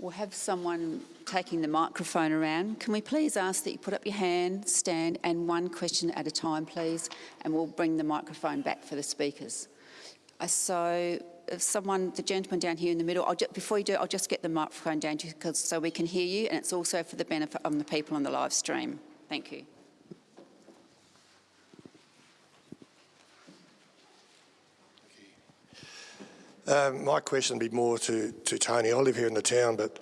We'll have someone taking the microphone around. Can we please ask that you put up your hand, stand, and one question at a time, please, and we'll bring the microphone back for the speakers. Uh, so if someone, the gentleman down here in the middle, just, before you do, I'll just get the microphone down because so we can hear you, and it's also for the benefit of the people on the live stream. Thank you. Um, my question would be more to, to Tony. I live here in the town, but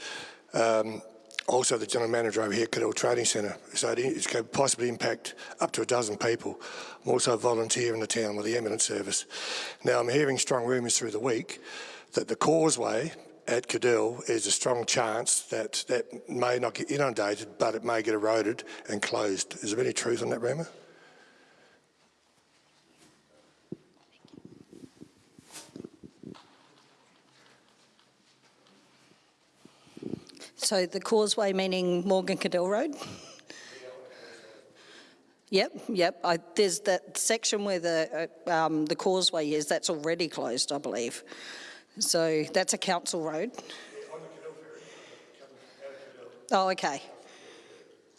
um, also the general manager over here at Cadell Trading Centre. So it, could possibly impact up to a dozen people. I'm also a volunteer in the town with the ambulance service. Now I'm hearing strong rumours through the week that the causeway at Cadell is a strong chance that that may not get inundated, but it may get eroded and closed. Is there any truth on that rumour? So the causeway meaning Morgan Cadell Road? Yep, yep. I, there's that section where the uh, um, the causeway is. That's already closed, I believe. So that's a council road. Oh, okay.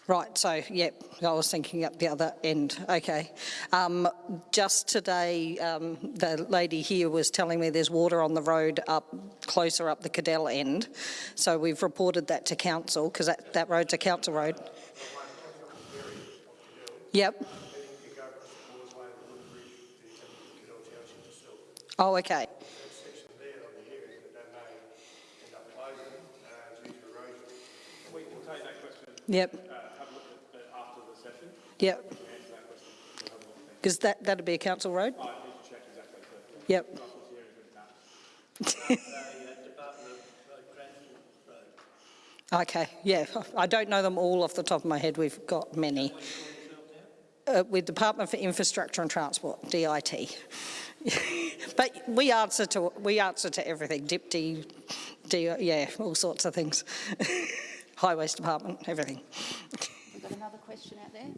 Right, so, yep, I was thinking up the other end, okay. Um, just today, um, the lady here was telling me there's water on the road up, closer up the Cadell end. So we've reported that to council, because that, that road's a council road. Yep. Oh, okay. Yep. Yep. Because that, that'd be a council road? Yep. okay, yeah. I don't know them all off the top of my head. We've got many. Uh, with Department for Infrastructure and Transport, DIT. but we answer to we answer to everything. DIPTI, D- yeah, all sorts of things. Highways Department, everything. We've got another question out there.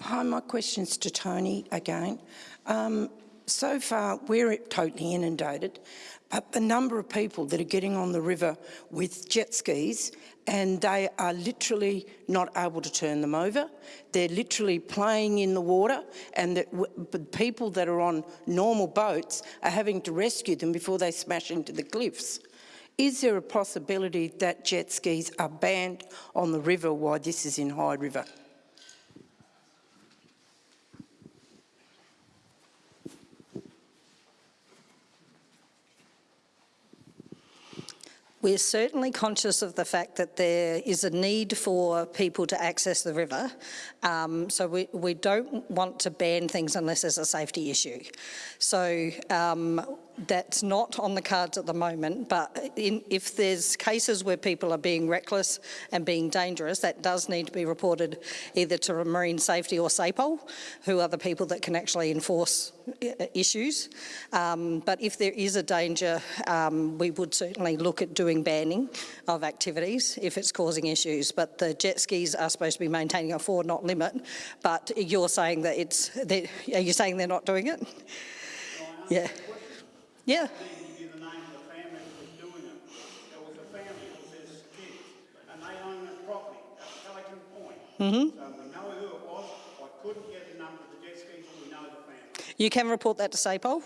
Hi, my question's to Tony again. Um, so far, we're totally inundated, but the number of people that are getting on the river with jet skis and they are literally not able to turn them over. They're literally playing in the water and the, people that are on normal boats are having to rescue them before they smash into the cliffs. Is there a possibility that jet skis are banned on the river while this is in High River? We're certainly conscious of the fact that there is a need for people to access the river, um, so we, we don't want to ban things unless there's a safety issue. So um, that's not on the cards at the moment, but in, if there's cases where people are being reckless and being dangerous, that does need to be reported either to Marine Safety or SAPOL, who are the people that can actually enforce uh, issues. Um, but if there is a danger, um, we would certainly look at doing banning of activities if it's causing issues. But the jet skis are supposed to be maintaining a four knot limit, but you're saying that it's, are you saying they're not doing it? Yeah. Yeah. you the name of the family that was doing it. There was a family with his kids, and they own that property at Pelican Point. Mm-hmm. So we know who it was. I couldn't get the number of the jet skis, we know the family. You can report that to SAPOL,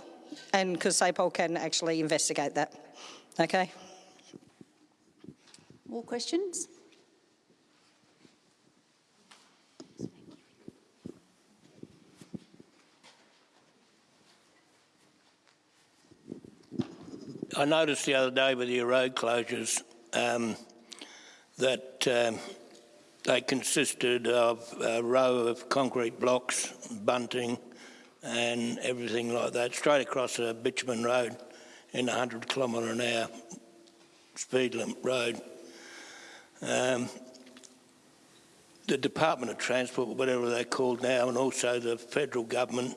and because SAPOL can actually investigate that. Okay. More questions? I noticed the other day with your road closures um, that um, they consisted of a row of concrete blocks, bunting and everything like that, straight across a bitumen road in a 100 kilometre an hour speed limit road. Um, the Department of Transport, whatever they're called now, and also the federal government,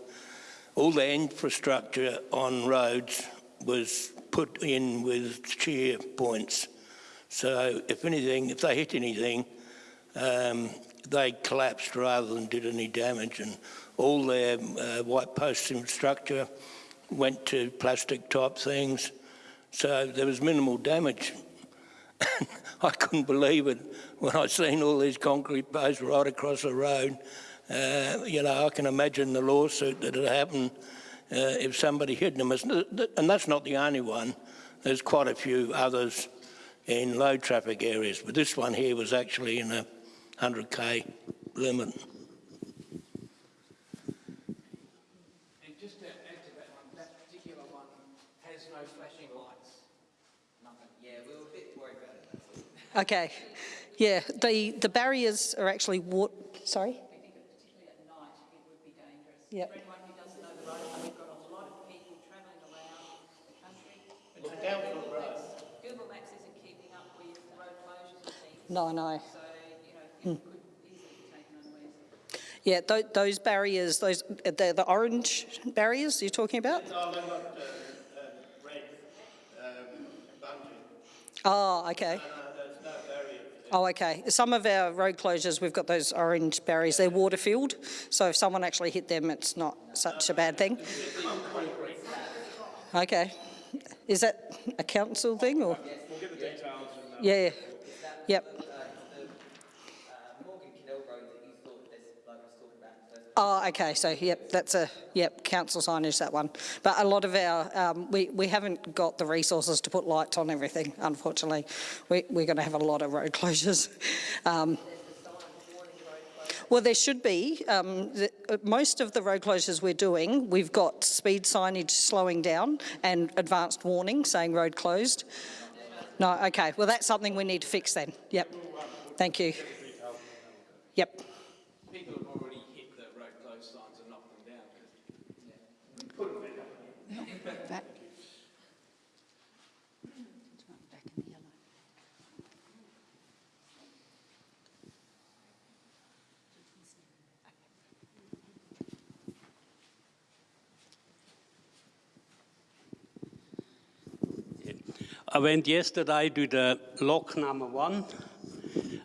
all the infrastructure on roads was put in with shear points. So if anything, if they hit anything, um, they collapsed rather than did any damage. And all their uh, white post structure went to plastic type things. So there was minimal damage. I couldn't believe it when I seen all these concrete posts right across the road. Uh, you know, I can imagine the lawsuit that had happened Uh, if somebody hit them. And that's not the only one. There's quite a few others in low traffic areas, but this one here was actually in a 100k limit. And just to add to that particular one has no flashing lights. Nothing. Yeah, we were a bit worried about it. Okay. Yeah, the, the barriers are actually what, sorry? We think particularly at night it would be dangerous. Yep. For anyone who doesn't know the road, we've got a lot of people travelling around the country. It's Uh, down Google the road. Maps- Google Maps isn't keeping up with road closures and things. No, no. So, you know, people could easily be taken unawares. Yeah, th those barriers, those the, the orange barriers you're talking about? No, uh, uh, red um. Oh, okay. No, no, no. Oh, okay. Some of our road closures, we've got those orange barriers. They're water filled, so if someone actually hit them, it's not such a bad thing. Okay. Is that a council thing or? We'll get the details and uh, Yeah. Yep. Oh, okay. So, yep, that's a yep council signage that one. But a lot of our um, we we haven't got the resources to put lights on everything. Unfortunately, we, we're going to have a lot of road closures. Um, well, there should be. Um, the, most of the road closures we're doing, we've got speed signage slowing down and advanced warning saying road closed. No, okay. Well, that's something we need to fix then. Yep. Thank you. Yep. People have already hit the road closed signs and knocked them down. Back. Back in the yellow. I went yesterday to the lock number one,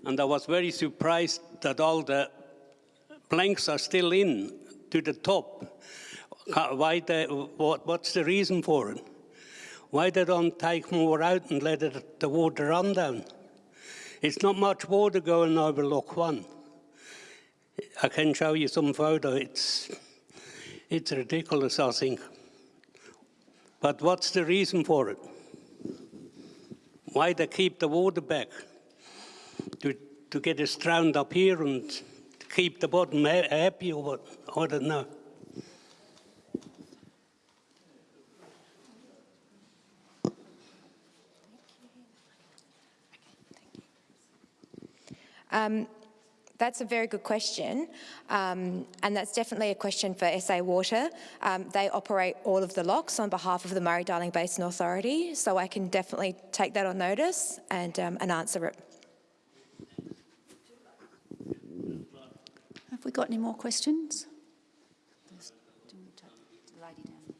and I was very surprised that all the planks are still in to the top. Why what, what's the reason for it? Why they don't take more out and let it, the water run down? It's not much water going over lock one. I can show you some photo. It's, it's ridiculous, I think. But what's the reason for it? Why they keep the water back? To, to get it drowned up here and keep the bottom ha- happy or what? I don't know. Um, that's a very good question, um, and that's definitely a question for SA Water. Um, they operate all of the locks on behalf of the Murray-Darling Basin Authority, so I can definitely take that on notice and, um, and answer it. Have we got any more questions? There's- do you want to take the lady down there?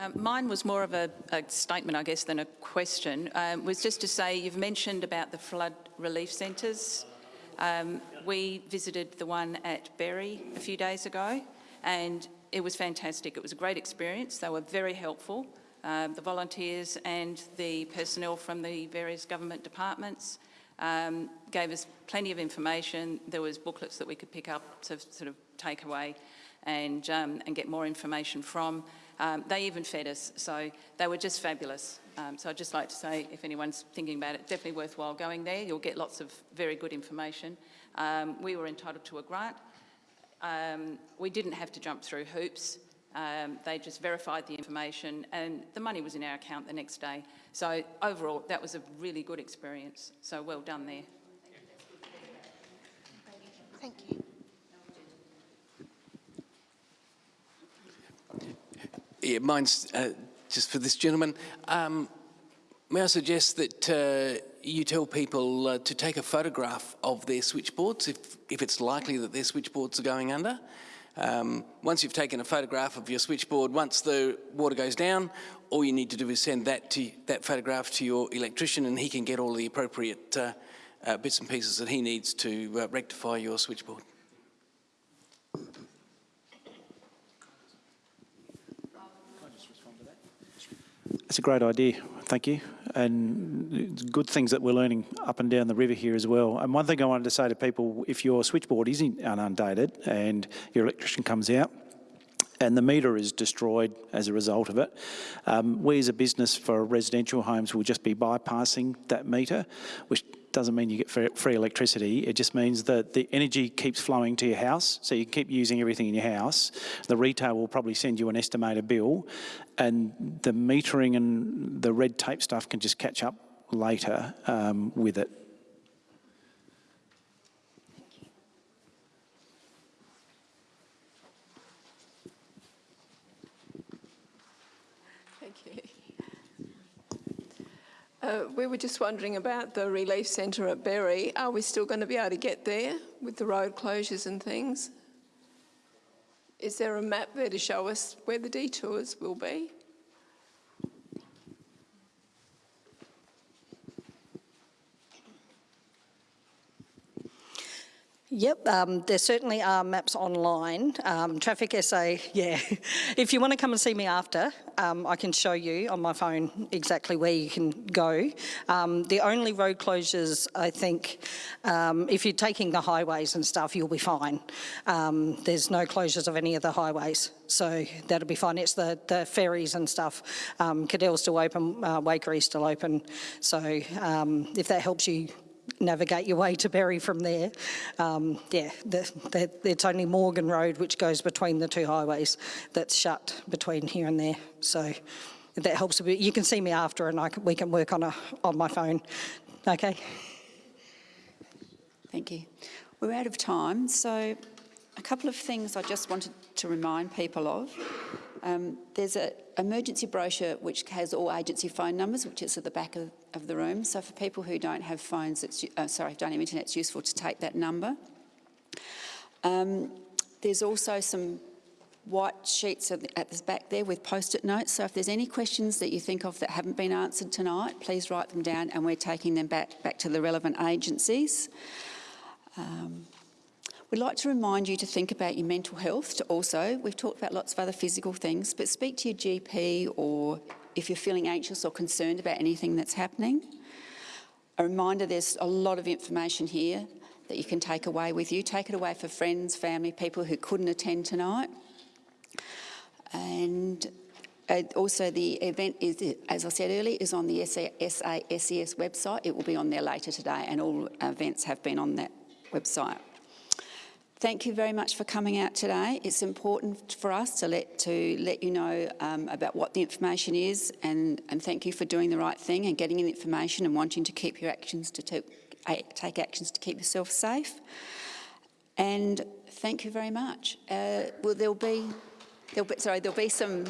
Um, mine was more of a, a statement, I guess, than a question. Um, was just to say you've mentioned about the flood relief centres. Um, we visited the one at Berri a few days ago, and it was fantastic. It was a great experience. They were very helpful. Um, the volunteers and the personnel from the various government departments um, gave us plenty of information. There was booklets that we could pick up to sort of take away and, um, and get more information from. Um, they even fed us, so they were just fabulous. Um, so I'd just like to say, if anyone's thinking about it, definitely worthwhile going there. You'll get lots of very good information. Um, we were entitled to a grant. Um, we didn't have to jump through hoops. Um, they just verified the information and the money was in our account the next day. So overall, that was a really good experience. So well done there. Thank you. Yeah, mine's uh, just for this gentleman. Um, may I suggest that uh, you tell people uh, to take a photograph of their switchboards if, if it's likely that their switchboards are going under. Um, once you've taken a photograph of your switchboard, once the water goes down, all you need to do is send that, to, that photograph to your electrician and he can get all the appropriate uh, uh, bits and pieces that he needs to uh, rectify your switchboard. It's a great idea, thank you. And good things that we're learning up and down the river here as well. And one thing I wanted to say to people, if your switchboard is inundated and your electrician comes out, and the meter is destroyed as a result of it. Um, we as a business for residential homes will just be bypassing that meter, which doesn't mean you get free, electricity. It just means that the energy keeps flowing to your house, so you keep using everything in your house. The retail will probably send you an estimated bill, and the metering and the red tape stuff can just catch up later um, with it. Thank you. Uh, we were just wondering about the relief centre at Berri. Are we still going to be able to get there with the road closures and things? Is there a map there to show us where the detours will be? Yep, um, there certainly are maps online. Um, Traffic SA, yeah. if you want to come and see me after, um, I can show you on my phone exactly where you can go. Um, the only road closures, I think, um, if you're taking the highways and stuff, you'll be fine. Um, there's no closures of any of the highways, so that'll be fine. It's the, the ferries and stuff. Um, Cadell's still open, uh, Waikerie's still open, so if that helps you navigate your way to Berri from there. Um, yeah, the, the, it's only Morgan Road, which goes between the two highways, that's shut between here and there. So that helps a bit. You can see me after and I can, we can work on, a, on my phone. Okay. Thank you. We're out of time, so a couple of things I just wanted to remind people of. Um, there's an emergency brochure which has all agency phone numbers, which is at the back of, of the room. So for people who don't have phones, it's, uh, sorry, don't have internet, it's useful to take that number. Um, there's also some white sheets at the, at the back there with post-it notes. So if there's any questions that you think of that haven't been answered tonight, please write them down and we're taking them back, back to the relevant agencies. Um, We'd like to remind you to think about your mental health to also, we've talked about lots of other physical things, but speak to your GP or if you're feeling anxious or concerned about anything that's happening. A reminder, there's a lot of information here that you can take away with you. Take it away for friends, family, people who couldn't attend tonight. And uh, also the event is, as I said earlier, is on the SASES website. It will be on there later today and all events have been on that website. Thank you very much for coming out today. It's important for us to let to let you know um, about what the information is, and, and thank you for doing the right thing and getting the information and wanting to keep your actions to take, take actions to keep yourself safe. And thank you very much. Uh, well, there'll be, there'll be sorry, there'll be some.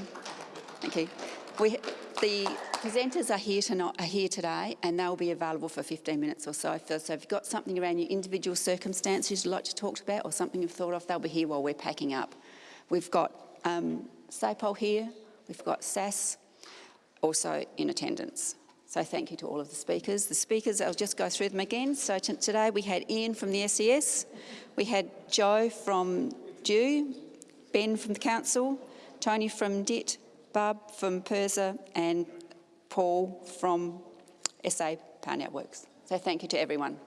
Thank you. We, the presenters are here, tonight, are here today and they'll be available for 15 minutes or so. So if you've got something around your individual circumstances you'd like to talk about or something you've thought of, they'll be here while we're packing up. We've got um, SAPOL here, we've got SAS also in attendance. So thank you to all of the speakers. The speakers, I'll just go through them again. So today we had Ian from the SES, we had Joe from DEW, Ben from the Council, Tony from DIT, Barb from PIRSA and Paul from SA Power Networks. So thank you to everyone.